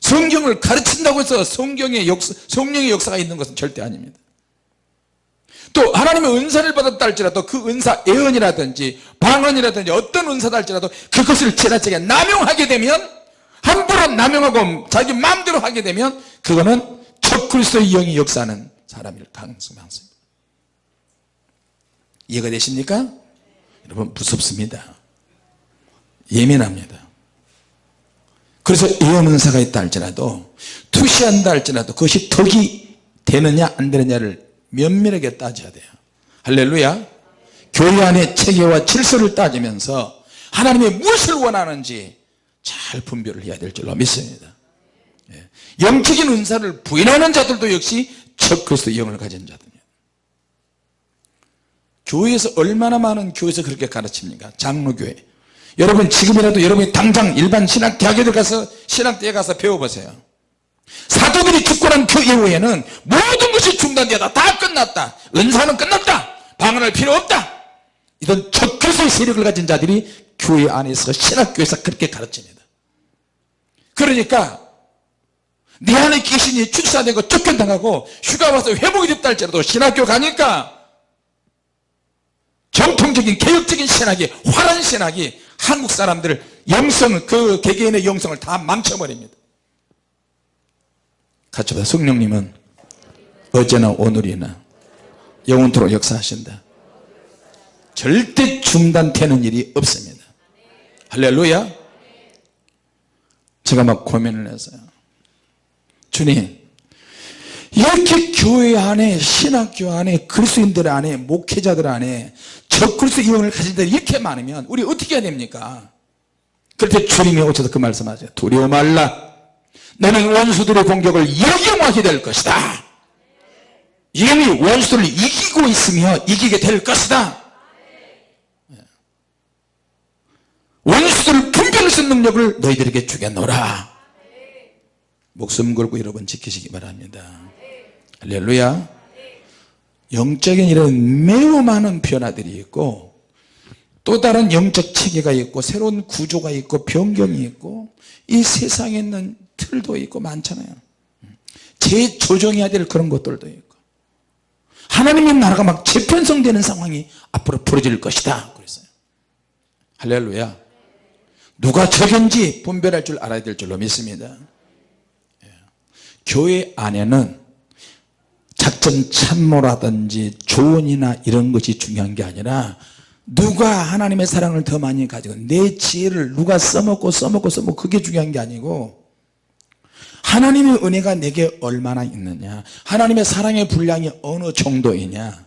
성경을 가르친다고 해서 성경의 역사, 성령의 역사가 있는 것은 절대 아닙니다. 또 하나님의 은사를 받았다 할지라도 그 은사 예언이라든지 방언이라든지 어떤 은사다 할지라도 그것을 지나치게 남용하게 되면 함부로 남용하고 자기 마음대로 하게 되면 그거는 적그리스도의 영이 역사하는 사람일 가능성이 많습니다. 이해가 되십니까? 여러분 무섭습니다. 예민합니다. 그래서 예언은사가 있다 할지라도 투시한다 할지라도 그것이 덕이 되느냐 안 되느냐를 면밀하게 따져야 돼요. 할렐루야. 교회 안의 체계와 질서를 따지면서 하나님이 무엇을 원하는지 잘 분별을 해야 될 줄로 믿습니다. 예. 영적인 은사를 부인하는 자들도 역시 적 그리스도 영을 가진 자들입니다 교회에서 얼마나 많은 교회에서 그렇게 가르칩니까? 장로교회. 여러분 지금이라도 여러분이 당장 일반 신학대학에 들어가서 신학대에 가서 배워보세요. 사도들이 죽고 난 그 이후에는 모든 것이 중단되었다. 다 끝났다. 은사는 끝났다. 방언할 필요 없다. 이런 적그리스도의 세력을 가진 자들이 교회 안에서 신학교에서 그렇게 가르칩니다. 그러니까 내 안에 귀신이 축사되고 쫓겨나가고 휴가 와서 회복이 됐다 할지라도 신학교 가니까 정통적인 개혁적인 신학이 화란 신학이 한국 사람들 영성 그 개개인의 영성을 다 망쳐버립니다. 같이 봐 성령님은 어제나 오늘이나 영원토록 역사하신다. 절대 중단되는 일이 없습니다. 할렐루야. 제가 막 고민을 했어요. 주님 이렇게 교회 안에 신학교 안에 그리스도인들 안에 목회자들 안에 적그리스도 이용을 가진 자들이 이렇게 많으면 우리 어떻게 해야 됩니까? 그럴 때 주님이 오셔서 그 말씀하세요. 두려워 말라. 너는 원수들의 공격을 역영하게 될 것이다. 이미 원수들을 이기고 있으며 이기게 될 것이다. 원수들을 분별할 수 능력을 너희들에게 주겠노라 목숨 걸고 여러분 지키시기 바랍니다 할렐루야. 영적인 이런 매우 많은 변화들이 있고 또 다른 영적 체계가 있고 새로운 구조가 있고 변경이 있고 이 세상에 있는 틀도 있고 많잖아요. 재조정해야 될 그런 것들도 있고. 하나님의 나라가 막 재편성되는 상황이 앞으로 벌어질 것이다. 그랬어요. 할렐루야. 누가 적인지 분별할 줄 알아야 될 줄로 믿습니다. 예. 교회 안에는 작전 참모라든지 조언이나 이런 것이 중요한 게 아니라 누가 하나님의 사랑을 더 많이 가지고 내 지혜를 누가 써먹고 써먹고 써먹고 그게 중요한 게 아니고 하나님의 은혜가 내게 얼마나 있느냐? 하나님의 사랑의 분량이 어느 정도이냐?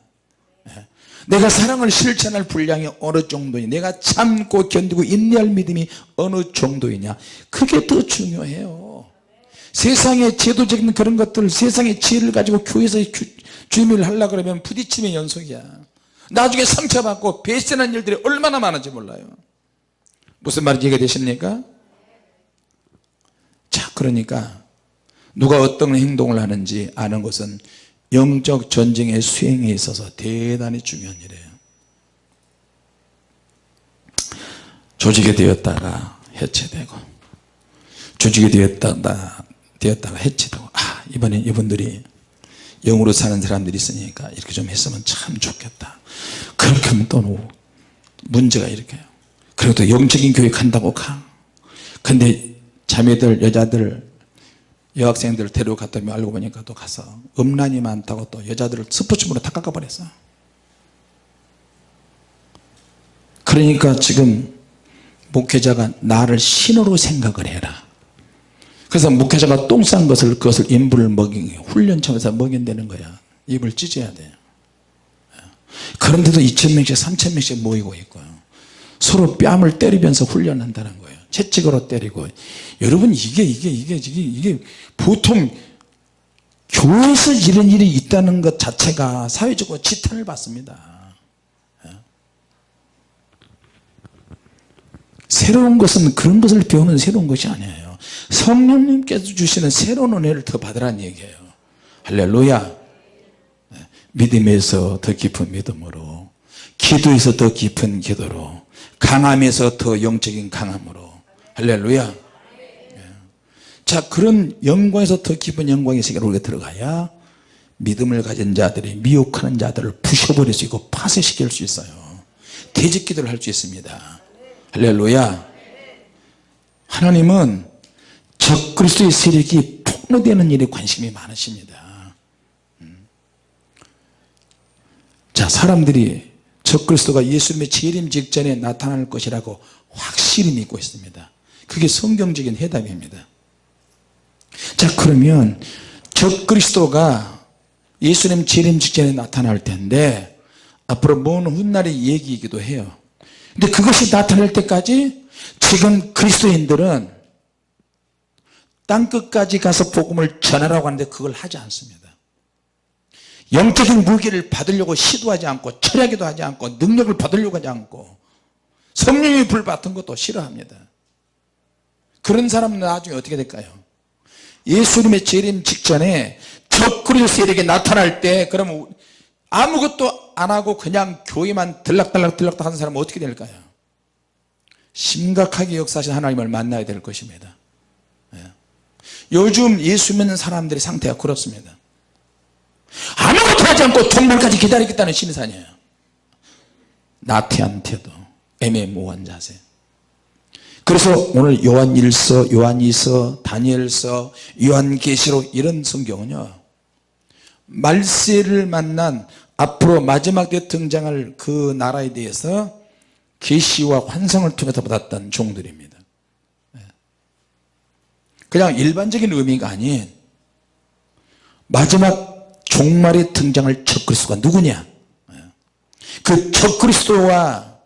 예. 내가 사랑을 실천할 분량이 어느 정도이냐? 내가 참고 견디고 인내할 믿음이 어느 정도이냐? 그게 더 중요해요 세상의 제도적인 그런 것들 세상의 지혜를 가지고 교회에서 주임을 하려고 그러면 부딪힘의 연속이야. 나중에 상처받고 배신한 일들이 얼마나 많은지 몰라요. 무슨 말인지 이해되십니까? 자 그러니까 누가 어떤 행동을 하는지 아는 것은 영적 전쟁의 수행에 있어서 대단히 중요한 일이에요. 조직이 되었다가 해체되고 조직이 되었다가 되었다가 해체되고 아 이번엔 이분들이 영으로 사는 사람들이 있으니까 이렇게 좀 했으면 참 좋겠다. 그렇게 하면 또 문제가 그리고 또 영적인 교육한다고 가. 근데 자매들 여자들 여학생들 데려갔더니 알고 보니까 또 가서 음란이 많다고 또 여자들을 스포츠부로 다 깎아버렸어. 그러니까 지금 목회자가 나를 신으로 생각을 해라 그래서 목회자가 똥 싼 것을 그것을 인부를 먹인 훈련청에서 먹인다는 거야. 입을 찢어야 돼요 그런데도 2천명씩 3천명씩 모이고 있고요. 서로 뺨을 때리면서 훈련한다는 거예요. 채찍으로 때리고. 여러분 이게 이게 이게 이게 이게 보통 교회에서 이런 일이 있다는 것 자체가 사회적으로 지탄을 받습니다. 새로운 것은 그런 것을 배우는 새로운 것이 아니에요 성령님께서 주시는 새로운 은혜를 더 받으라는 얘기예요. 할렐루야. 믿음에서 더 깊은 믿음으로 기도에서 더 깊은 기도로 강함에서 더 영적인 강함으로. 할렐루야. 자 그런 영광에서 더 깊은 영광의 세계로 우리가 들어가야 믿음을 가진 자들이 미혹하는 자들을 부셔버릴 수 있고 파쇄시킬 수 있어요. 대적기도를 할 수 있습니다. 할렐루야. 하나님은 적그리스도의 세력이 폭로되는 일에 관심이 많으십니다. 음. 자 사람들이 적그리스도가 예수님의 재림 직전에 나타날 것이라고 확실히 믿고 있습니다. 그게 성경적인 해답입니다. 자 그러면 적그리스도가 예수님 재림 직전에 나타날 텐데 앞으로 먼 훗날의 얘기이기도 해요. 근데 그것이 나타날 때까지 지금 그리스도인들은 땅끝까지 가서 복음을 전하라고 하는데 그걸 하지 않습니다. 영적인 무기를 받으려고 시도하지 않고 철야기도 하지 않고 능력을 받으려고 하지 않고 성령의 불 받은 것도 싫어합니다. 그런 사람은 나중에 어떻게 될까요? 예수님의 재림 직전에 적그리스도 세력이 나타날 때 그러면 아무것도 안 하고 그냥 교회만 들락달락 들락달락 하는 사람은 어떻게 될까요? 심각하게 역사하신 하나님을 만나야 될 것입니다. 예. 요즘 예수 믿는 사람들의 상태가 그렇습니다. 아무것도 하지 않고 정말까지 기다리겠다는 심산이에요. 나태한 태도 애매모호한 자세. 그래서 오늘 요한 1서 요한 2서 다니엘서 요한계시록 이런 성경은요 말세를 만난 앞으로 마지막 때 등장할 그 나라에 대해서 계시와 환상을 통해서 받았던 종들입니다. 네. 그냥 일반적인 의미가 아닌 마지막 종말에 등장할 적그리스도가 누구냐? 네. 그 적그리스도와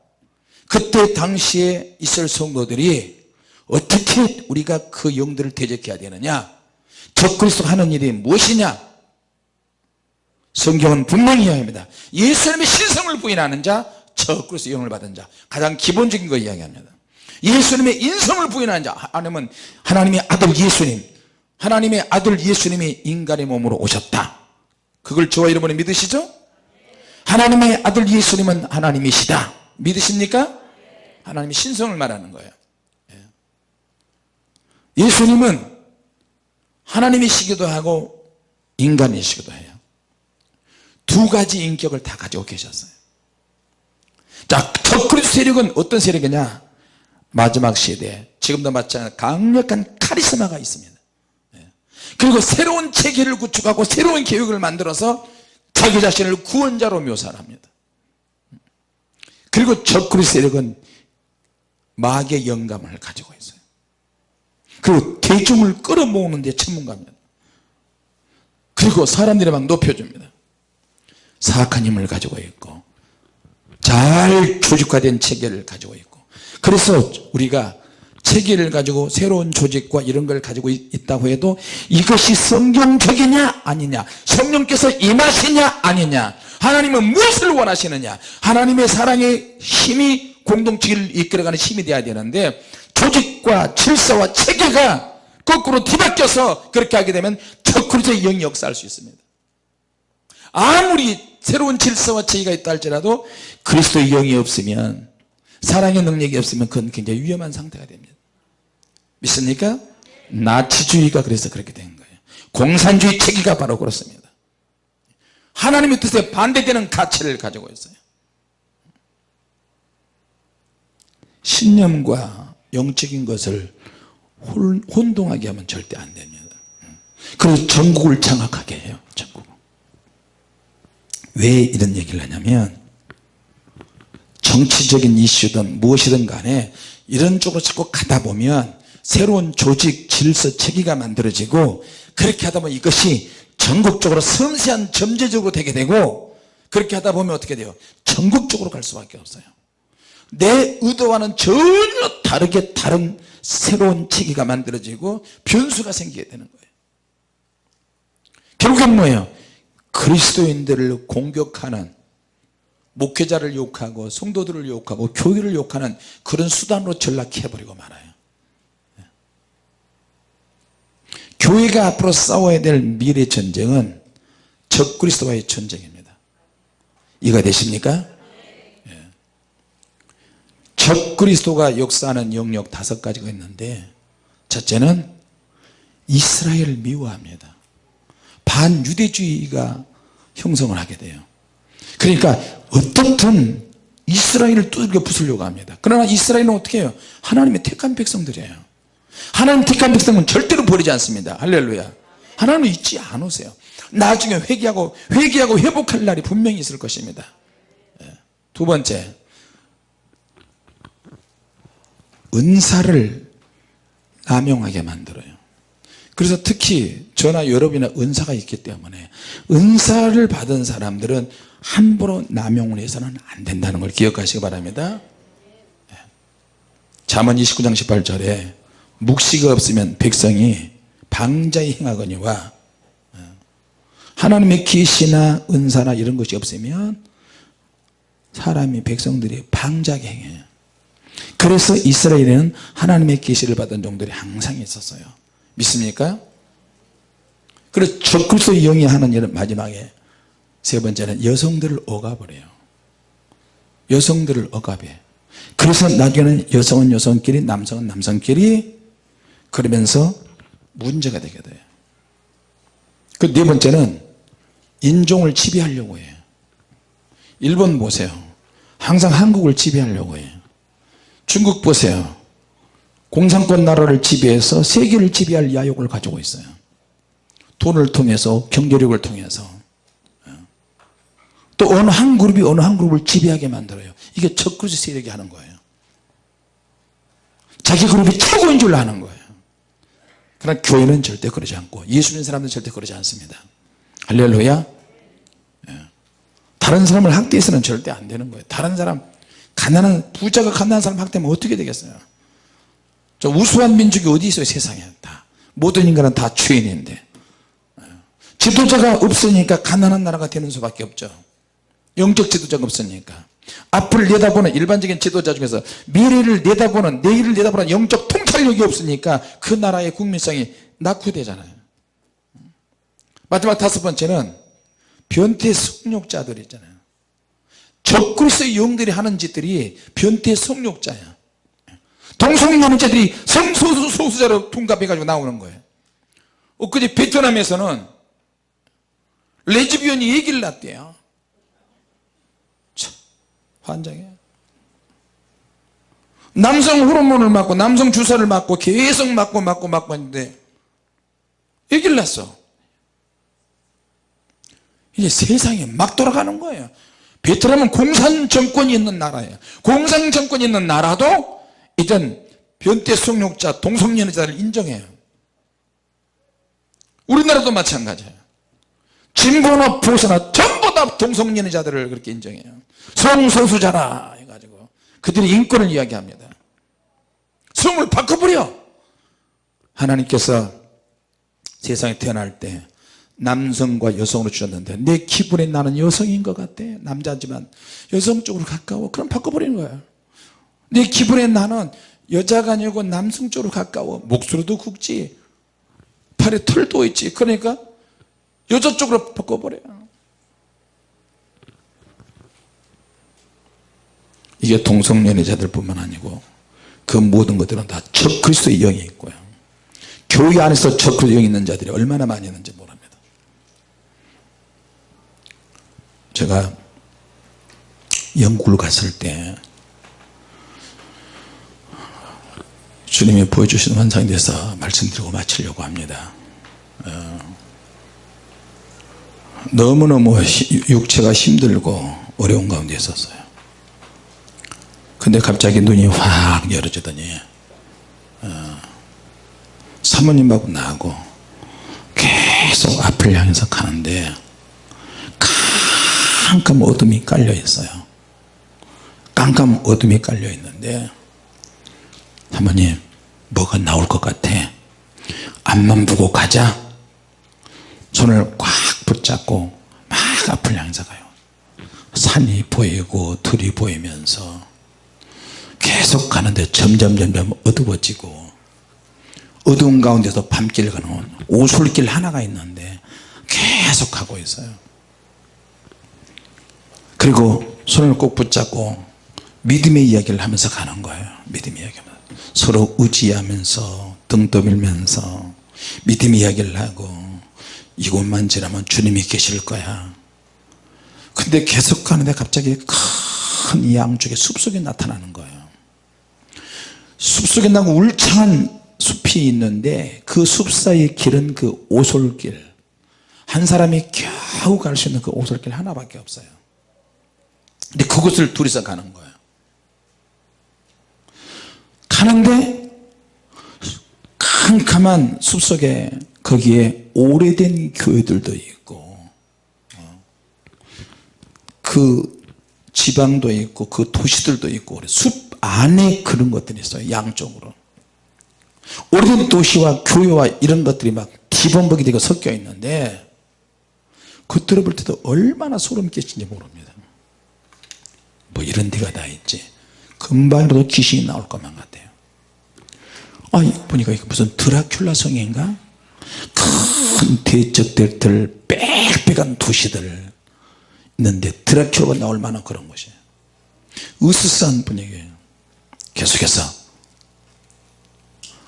그때 당시에 있을 성도들이 어떻게 우리가 그 영들을 대적해야 되느냐? 적 그리스도가 하는 일이 무엇이냐? 성경은 분명히 이야기합니다. 예수님의 신성을 부인하는 자 적 그리스도 영을 받은 자. 가장 기본적인 거 이야기합니다 예수님의 인성을 부인하는 자. 하나님은 하나님의 아들 예수님 하나님의 아들 예수님이 인간의 몸으로 오셨다. 그걸 저와 여러분이 믿으시죠? 하나님의 아들 예수님은 하나님이시다. 믿으십니까? 하나님의 신성을 말하는 거예요. 예. 예수님은 하나님이시기도 하고 인간이시기도 해요. 두 가지 인격을 다 가지고 계셨어요. 자 적그리스도 세력은 어떤 세력이냐 마지막 시대에. 지금도 마찬가지 강력한 카리스마가 있습니다. 예. 그리고 새로운 체계를 구축하고 새로운 계획을 만들어서 자기 자신을 구원자로 묘사합니다. 그리고 적그리스도 세력은 마귀의 영감을 가지고 있어요. 그리고 대중을 끌어모으는 데 전문가입니다. 그리고 사람들이 막 높여줍니다. 사악한 힘을 가지고 있고 잘 조직화된 체계를 가지고 있고 그래서 우리가 체계를 가지고 새로운 조직과 이런 걸 가지고 있다고 해도 이것이 성경적이냐 아니냐 성령께서 임하시냐 아니냐 하나님은 무엇을 원하시느냐 하나님의 사랑의 힘이 공동체를 이끌어가는 힘이 되어야 되는데 조직과 질서와 체계가 거꾸로 뒤바뀌어서 그렇게 하게 되면 적그리스의 영이 역사할 수 있습니다. 아무리 새로운 질서와 체계가 있다 할지라도 그리스도의 영이 없으면 사랑의 능력이 없으면 그건 굉장히 위험한 상태가 됩니다. 믿습니까? 나치주의가 그래서 그렇게 된 거예요. 공산주의 체계가 바로 그렇습니다. 하나님의 뜻에 반대되는 가치를 가지고 있어요. 신념과 영적인 것을 혼동하게 하면 절대 안 됩니다. 그래서 전국을 장악하게 해요 전국 왜 이런 얘기를 하냐면 정치적인 이슈든 무엇이든 간에 이런 쪽으로 자꾸 가다 보면 새로운 조직 질서 체계가 만들어지고 그렇게 하다 보면 이것이 전국적으로 섬세한 점제적으로 되게 되고 그렇게 하다 보면 어떻게 돼요? 전국적으로 갈 수밖에 없어요. 내 의도와는 전혀 다르게 다른 새로운 체계가 만들어지고 변수가 생기게 되는 거예요. 결국엔 뭐예요? 그리스도인들을 공격하는 목회자를 욕하고 성도들을 욕하고 교회를 욕하는 그런 수단으로 전락해버리고 말아요 교회가 앞으로 싸워야 될 미래 전쟁은 적그리스도와의 전쟁입니다 이해가 되십니까? 예. 적그리스도가 역사하는 영역 다섯 가지가 있는데 첫째는 이스라엘을 미워합니다 반유대주의가 형성을 하게 돼요 그러니까 어떻든 이스라엘을 두들겨 부수려고 합니다. 그러나 이스라엘은 어떻게 해요? 하나님의 택한 백성들이에요. 하나님 택한 백성은 절대로 버리지 않습니다. 할렐루야. 하나님은 잊지 않으세요. 나중에 회개하고 회개하고 회복할 날이 분명히 있을 것입니다. 예. 두 번째. 은사를 남용하게 만들어요. 그래서 특히 저나 여러분이나 은사가 있기 때문에 은사를 받은 사람들은 함부로 남용을 해서는 안 된다는 걸 기억하시기 바랍니다. 잠언 29장 18절에 묵시가 없으면 백성이 방자히 행하거니와 하나님의 계시나 은사나 이런 것이 없으면 사람이 백성들이 방자하게 행해요. 그래서 이스라엘에는 하나님의 계시를 받은 종들이 항상 있었어요. 믿습니까? 그래서 적그리스도 영이 하는 일은 마지막에 세 번째는 여성들을 억압을 해요. 여성들을 억압해. 그래서 나중에는 여성은 여성끼리 남성은 남성끼리 그러면서 문제가 되게 돼요. 그 네 번째는 인종을 지배하려고 해요. 일본 보세요. 항상 한국을 지배하려고 해요. 중국 보세요. 공산권 나라를 지배해서 세계를 지배할 야욕을 가지고 있어요. 돈을 통해서 경제력을 통해서 또 어느 한 그룹이 어느 한 그룹을 지배하게 만들어요. 이게 적그리스 세력이 하는 거예요. 자기 그룹이 최고인 줄 아는 거예요. 그러나 교회는 절대 그러지 않고 예수 믿는 사람들은 절대 그러지 않습니다. 할렐루야. 예. 다른 사람을 학대해서는 절대 안 되는 거예요. 다른 사람 가난한 부자가 가난한 사람 학대하면 어떻게 되겠어요? 저 우수한 민족이 어디 있어요? 세상에 다. 모든 인간은 다 죄인인데. 예. 지도자가 없으니까 가난한 나라가 되는 수밖에 없죠 영적 지도자가 없으니까. 앞을 내다보는 일반적인 지도자 중에서 미래를 내다보는 내일을 내다보는 영적 통찰력이 없으니까 그 나라의 국민성이 낙후되잖아요. 마지막 다섯 번째는 변태 성욕자들 있잖아요. 적그리스의 영들이 하는 짓들이 변태 성욕자야. 동성연애자들이 성소수자로 둔갑해 가지고 나오는 거예요. 엊그제 베트남에서는 레즈비언이 얘기를 났대요 환장해. 남성 호르몬을 맞고 남성 주사를 맞고 계속 맞고 맞고 맞고 했는데 얘기를 났어. 이제 세상이 막 돌아가는 거예요. 베트남은 공산 정권이 있는 나라예요. 공산 정권이 있는 나라도 이젠 변태 성욕자 동성연애자를 인정해요. 우리나라도 마찬가지예요. 진보나 보수나 전부 다 동성연애자들을 그렇게 인정해요. 성소수자라 해가지고 그들이 인권을 이야기합니다. 성을 바꿔버려! 하나님께서 세상에 태어날 때 남성과 여성으로 주셨는데 내 기분에 나는 여성인 것 같아. 남자지만 여성 쪽으로 가까워. 그럼 바꿔버리는 거야. 내 기분에 나는 여자가 아니고 남성 쪽으로 가까워. 목소리도 굵지. 팔에 털도 있지. 그러니까 여자 쪽으로 바꿔버려요 이게 동성연애자들 뿐만 아니고 그 모든 것들은 다 적그리스도의 영이 있고요. 교회 안에서 적그리스도 영이 있는 자들이 얼마나 많이 있는지 모릅니다. 제가 영국을 갔을 때 주님이 보여주신 환상에 대해서 말씀드리고 마치려고 합니다. 어, 너무너무 육체가 힘들고 어려운 가운데 있었어요 근데 갑자기 눈이 확 열어지더니 어, 사모님하고 나하고 계속 앞을 향해서 가는데 깜깜 어둠이 깔려 있어요. 깜깜 어둠이 깔려 있는데 사모님 뭐가 나올 것 같아? 앞만 보고 가자. 손을 꽉 붙잡고 막 앞을 향해서 가요. 산이 보이고 들이 보이면서 계속 가는데 점점 점점 어두워지고 어두운 가운데서 밤길 가는 오솔길 하나가 있는데 계속 가고 있어요. 그리고 손을 꼭 붙잡고 믿음의 이야기를 하면서 가는 거예요. 믿음의 이야기 서로 의지하면서 등 떠밀면서 믿음의 이야기를 하고 이곳만 지나면 주님이 계실 거야. 근데 계속 가는데 갑자기 큰 양쪽에 숲속에 나타나는 거예요 숲속에 나고 울창한 숲이 있는데 그 숲 사이의 길은 그 오솔길. 한 사람이 겨우 갈 수 있는 그 오솔길 하나밖에 없어요. 근데 그곳을 둘이서 가는 거예요. 가는데 캄캄한 숲속에 거기에 오래된 교회들도 있고 어, 그 지방도 있고 그 도시들도 있고 숲 안에 그런 것들이 있어요 양쪽으로. 오래된 도시와 교회와 이런 것들이 막 뒤범벅이 되고 섞여 있는데 그 들어볼 때도 얼마나 소름 끼친지 모릅니다. 뭐 이런 데가 다 있지. 금방이라도 귀신이 나올 것만 같아요. 아 보니까 이거 무슨 드라큘라 성인가? 큰 대적들들 빽빽한 도시들 있는데 드라큘라가 나올 만한 그런 곳이에요. 으스스한 분위기예요 계속해서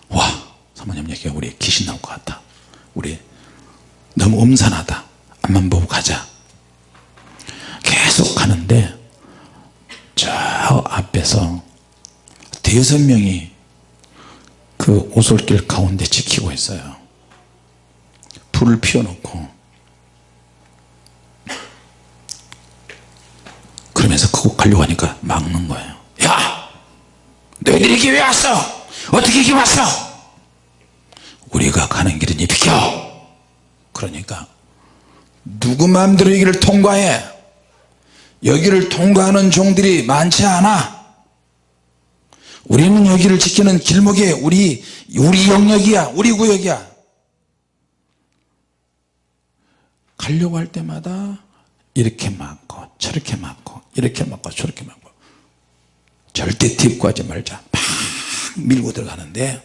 와 사모님 얘기 우리 귀신 나올 것 같다. 우리 너무 음산하다. 앞만 보고 가자. 계속 가는데 저 앞에서 대여섯 명이 그 오솔길 가운데 지키고 있어요. 불을 피워놓고. 그러면서 그곳 가려고 하니까 막는 거예요. 야 너희들이 여기 왜 왔어. 어떻게 여기 왔어? 우리가 가는 길은 이 비켜. 그러니까 누구 마음대로 여기를 통과해. 여기를 통과하는 종들이 많지 않아. 우리는 여기를 지키는 길목에 우리 우리 영역이야. 우리 구역이야. 가려고 할 때마다 이렇게 막고 저렇게 막고 이렇게 막고 저렇게 막고 절대 딥구하지 말자. 막 밀고 들어가는데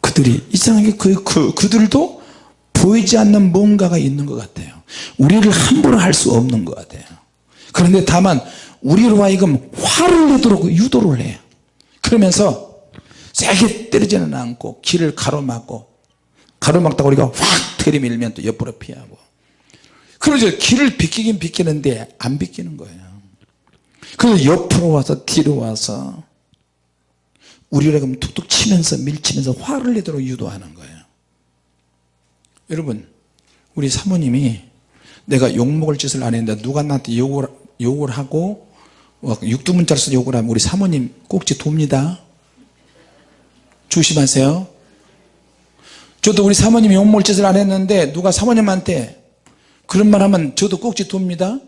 그들이 이상하게 그, 그, 그들도 보이지 않는 뭔가가 있는 것 같아요. 우리를 함부로 할 수 없는 것 같아요. 그런데 다만 우리로 하여금 화를 내도록 유도를 해요. 그러면서 세게 때리지는 않고 길을 가로막고 가로막다가 우리가 확 들이밀면 또 옆으로 피하고. 그러죠. 길을 비키긴 비키는데 안 비키는 거예요 그래서 옆으로 와서 뒤로 와서 우리를 그럼 툭툭 치면서 밀치면서 화를 내도록 유도하는 거예요. 여러분 우리 사모님이 내가 욕먹을 짓을 안 했는데 누가 나한테 욕을, 욕을 하고 육두문자를 써 욕을 하면 우리 사모님 꼭지 돕니다. 조심하세요. 저도 우리 사모님이 욕먹을 짓을 안 했는데 누가 사모님한테 그런 말 하면 저도 꼭지 돕니다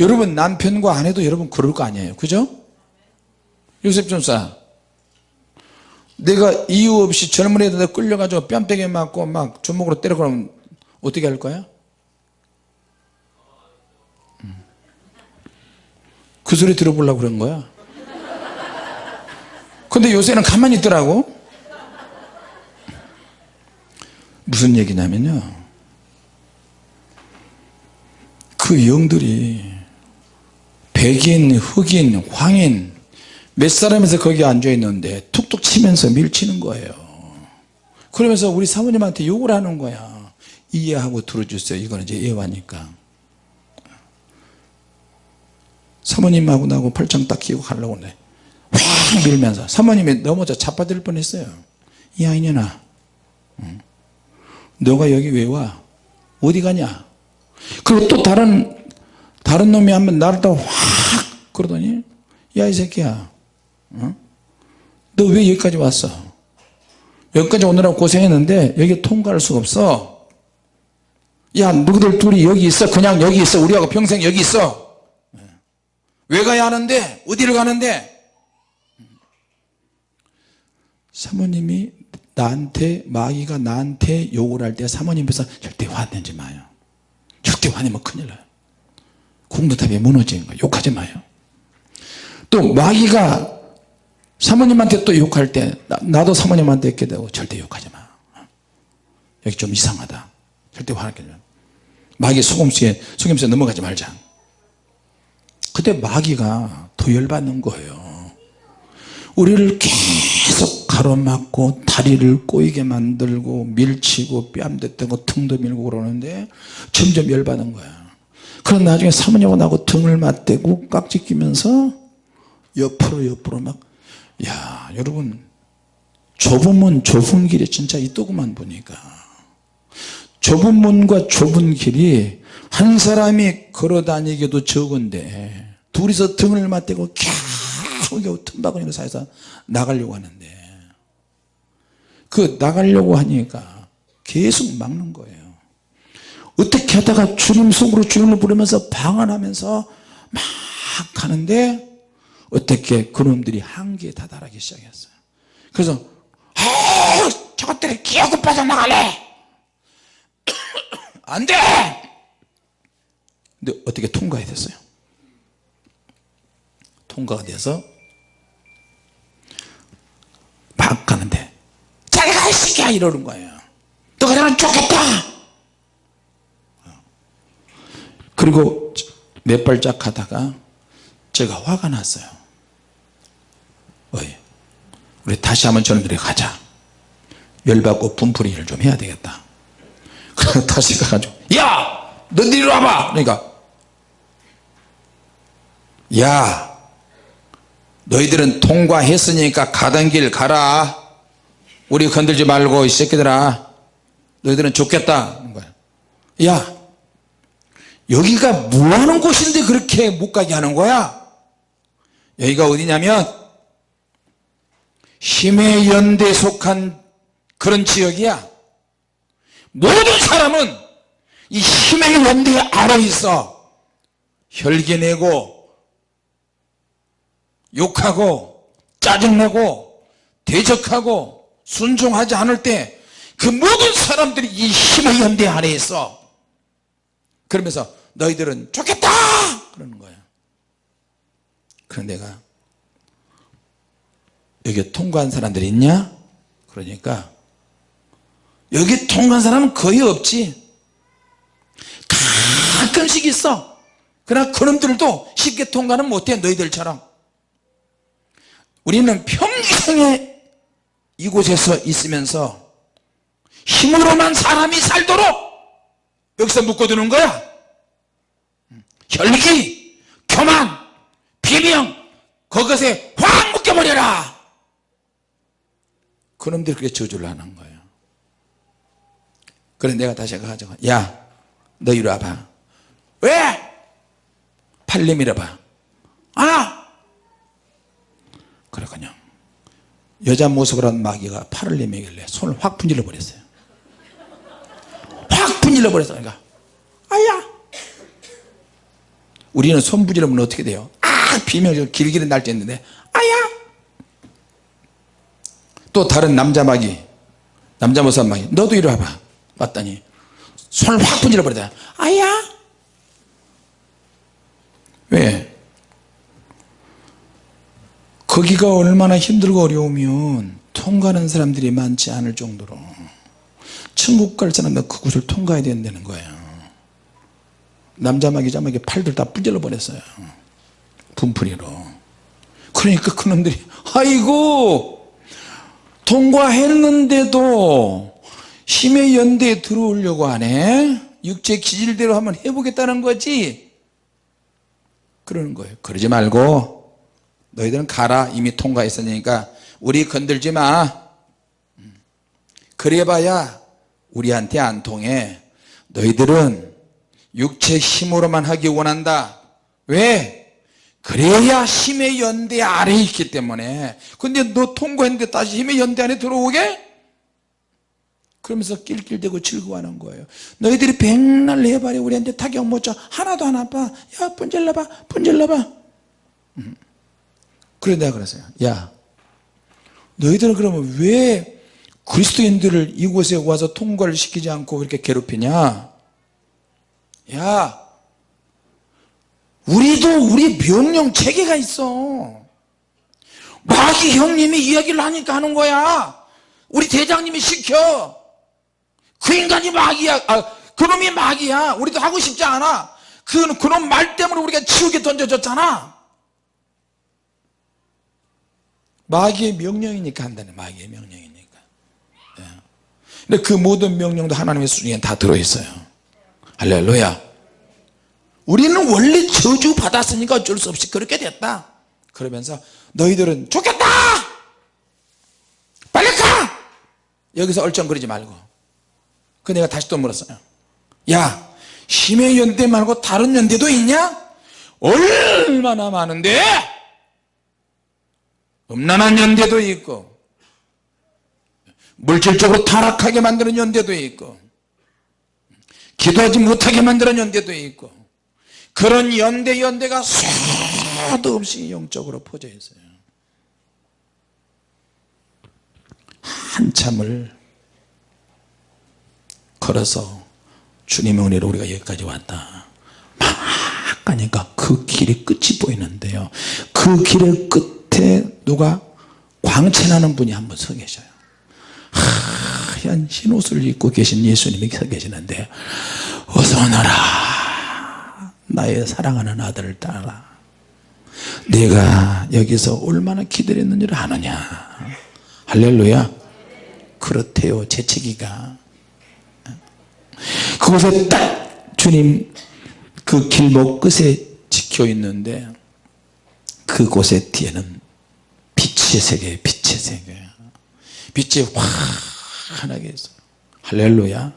여러분 남편과 아내도 여러분 그럴 거 아니에요. 그죠? 요셉 전사 내가 이유 없이 젊은 애들 끌려가지고 뺨때기 맞고 막 주먹으로 때려 그러면 어떻게 할 거야? 음. 그 소리 들어보려고 그런 거야? 근데 요새는 가만히 있더라고. 무슨 얘기냐면요. 그 영들이 백인 흑인 황인. 몇 사람에서 거기 앉아 있는데 툭툭 치면서 밀치는 거예요. 그러면서 우리 사모님한테 욕을 하는 거야. 이해하고 들어주세요. 이거는 이제 예화니까. 사모님하고 나하고 팔짱 딱 끼고 가려고 그래. 확 밀면서. 사모님이 넘어져 자빠질 뻔했어요. 야 이년아 응. 너가 여기 왜 와? 어디 가냐? 그리고 또 다른 다른 놈이 한번 나를 또확 그러더니 야 이 새끼야. 어? 너왜 여기까지 왔어? 여기까지 오느라고 고생했는데 여기 통과할 수가 없어. 야 너희들 둘이 여기 있어. 그냥 여기 있어. 우리하고 평생 여기 있어. 왜 가야 하는데? 어디를 가는데? 사모님이 나한테 마귀가 나한테 욕을 할 때 사모님께서 절대 화내지 마요. 절대 화내면 큰일 나요 공부탑이 무너지는 거예요. 욕하지 마요. 또 마귀가 사모님한테 또 욕할 때 나, 도 사모님한테 이렇게 되고 절대 욕하지 마. 여기 좀 이상하다. 절대 화내지 마 마귀 속임수에 속임수에 넘어가지 말자. 그때 마귀가 더 열받는 거예요. 우리를 계속 가로막고 다리를 꼬이게 만들고 밀치고 뺨대고 등도 밀고 그러는데 점점 열받는 거야 그럼 나중에 사모님하고 나하고 등을 맞대고 깍지 끼면서 옆으로 옆으로 막 야 여러분 좁은 문 좁은 길이 진짜 있더구만 보니까. 좁은 문과 좁은 길이 한 사람이 걸어 다니기도 적은데 둘이서 등을 맞대고 겨우 틈바구니를 사이서 나가려고 하는데. 그 나가려고 하니까 계속 막는 거예요 어떻게 하다가 주님 속으로 주님을 부르면서 방언하면서 막 하는데 어떻게 그놈들이 한계에 다다르기 시작했어요. 그래서 아 저것들이 기어고 빠져나갈래 안돼! 근데 어떻게 통과가 됐어요? 통과가 돼서 막 가는데 자기가 이 새끼야 이러는 거예요 너 그러면 좋겠다 그리고 몇 발짝 가다가 제가 화가 났어요. 어이, 우리 다시 한번 저놈들이 가자. 열받고 분풀이를 좀 해야 되겠다. [LAUGHS] 그래서 다시 가가지고 야! 너들 이리 와봐! 그러니까 야! 너희들은 통과했으니까 가던 길 가라. 우리 건들지 말고 이 새끼들아. 너희들은 좋겠다. 야 여기가 뭐하는 곳인데 그렇게 못 가게 하는 거야? 여기가 어디냐면 힘의 연대에 속한 그런 지역이야. 모든 사람은 이 힘의 연대 아래 있어. 혈기내고 욕하고 짜증내고 대적하고 순종하지 않을 때 그 모든 사람들이 이 힘의 연대 아래 있어. 그러면서 너희들은 좋겠다! 그러는 거야 그런 내가 여기 통과한 사람들이 있냐? 그러니까 여기 통과한 사람은 거의 없지. 가끔씩 있어. 그러나 그놈들도 쉽게 통과는 못해 너희들처럼. 우리는 평생에 이곳에서 있으면서 힘으로만 사람이 살도록 여기서 묶어두는 거야 혈기, 교만, 비명 그것에 확 묶여버려라. 그놈들이 그렇게 저주를 하는 거예요. 그래 내가 다시 가가지고 야너 이리 와봐. 왜? 팔 내밀어봐. 아 그래 그냥 여자 모습을 한 마귀가 팔을 내밀길래 손을 확 분질러 버렸어요. 확 분질러 버렸어 그러니까. 아야 우리는 손 분질러면 어떻게 돼요? 아 비명 길길이 날때 있는데 아야! 또 다른 남자 마귀 남자 모습 마귀 너도 이리 와봐. 봤더니 손을 확 분질러 버리다 아야! 왜? 거기가 얼마나 힘들고 어려우면 통과하는 사람들이 많지 않을 정도로. 천국 갈 사람은 그곳을 통과해야 된다는 거예요 남자 마귀 자마귀 팔들 다 부질러 버렸어요. 분풀이로. 그러니까 그놈들이 아이고! 통과했는데도 힘의 연대에 들어오려고 하네. 육체 기질대로 한번 해보겠다는 거지. 그러는 거예요. 그러지 말고 너희들은 가라. 이미 통과했으니까 우리 건들지 마. 음. 그래봐야 우리한테 안 통해. 너희들은 육체 힘으로만 하기 원한다. 왜? 그래야 힘의 연대 아래에 있기 때문에. 근데 너 통과했는데 다시 힘의 연대 안에 들어오게? 그러면서 낄낄대고 즐거워하는 거예요. 너희들이 백날 해봐야 우리한테 타격 못줘 하나도 안 아파. 야 분질러봐 분질러봐. 음. 그래 내가 그랬어요. 야 너희들은 그러면 왜 그리스도인들을 이곳에 와서 통과를 시키지 않고 이렇게 괴롭히냐 야 우리도 우리 명령 체계가 있어. 마귀 형님이 이야기를 하니까 하는 거야. 우리 대장님이 시켜. 그 인간이 마귀야. 아, 그놈이 마귀야. 우리도 하고 싶지 않아. 그, 그놈 말 때문에 우리가 지옥에 던져졌잖아. 마귀의 명령이니까 한다네 마귀의 명령이니까. 예. 근데 그 모든 명령도 하나님의 수중에 다 들어있어요 할렐루야. 우리는 원래 저주 받았으니까 어쩔 수 없이 그렇게 됐다. 그러면서 너희들은 좋겠다! 빨리 가! 여기서 얼쩡거리지 말고. 그 내가 다시 또 물었어요. 야 힘의 연대 말고 다른 연대도 있냐? 얼마나 많은데? 음란한 연대도 있고 물질적으로 타락하게 만드는 연대도 있고 기도하지 못하게 만드는 연대도 있고 그런 연대 연대가 수도 없이 영적으로 퍼져 있어요. 한참을 걸어서 주님의 은혜로 우리가 여기까지 왔다. 막 가니까 그 길의 끝이 보이는데요. 그 길의 끝에 누가 광채나는 분이 한 분 서 계셔요 하얀 흰 옷을 입고 계신 예수님이 서 계시는데 어서 오너라. 나의 사랑하는 아들을 따라. 내가 여기서 얼마나 기다렸는지를 아느냐. 할렐루야. 그렇대요 재채기가. 그곳에 딱 주님 그 길목 끝에 지켜 있는데 그곳의 뒤에는 빛의 세계 빛의 세계. 빛이 환하게 있어요. 할렐루야.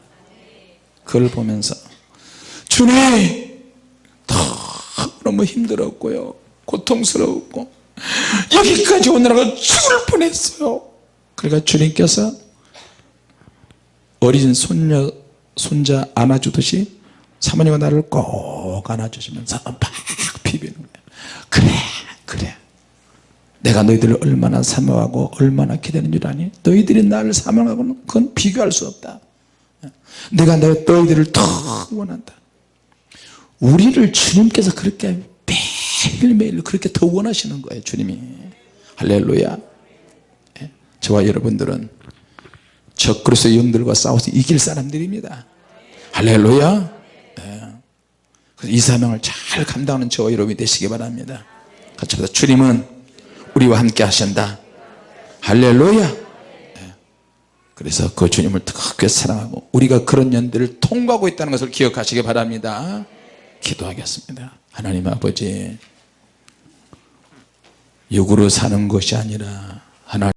그걸 보면서 주님 너무 힘들었고요. 고통스러웠고 여기까지 오느라고 죽을 뻔했어요. 그러니까 주님께서 어린 손녀 손자 안아주듯이 사모님과 나를 꼭 안아주시면서 막 비비는 거예요. 그래 그래 내가 너희들을 얼마나 사모하고 얼마나 기다리는 줄 아니? 너희들이 나를 사모하고는 그건 비교할 수 없다. 내가 너희들을 더 원한다. 우리를 주님께서 그렇게 매일매일 그렇게 더 원하시는 거예요 주님이. 할렐루야. 예? 저와 여러분들은 적그리스의 영들과 싸워서 이길 사람들입니다. 할렐루야. 예. 이 사명을 잘 감당하는 저와 여러분이 되시기 바랍니다. 같이 보다. 주님은 우리와 함께 하신다. 할렐루야. 예. 그래서 그 주님을 뜨겁게 사랑하고 우리가 그런 연들을 통과하고 있다는 것을 기억하시기 바랍니다. 기도하겠습니다. 하나님 아버지 육으로 사는 것이 아니라 하나님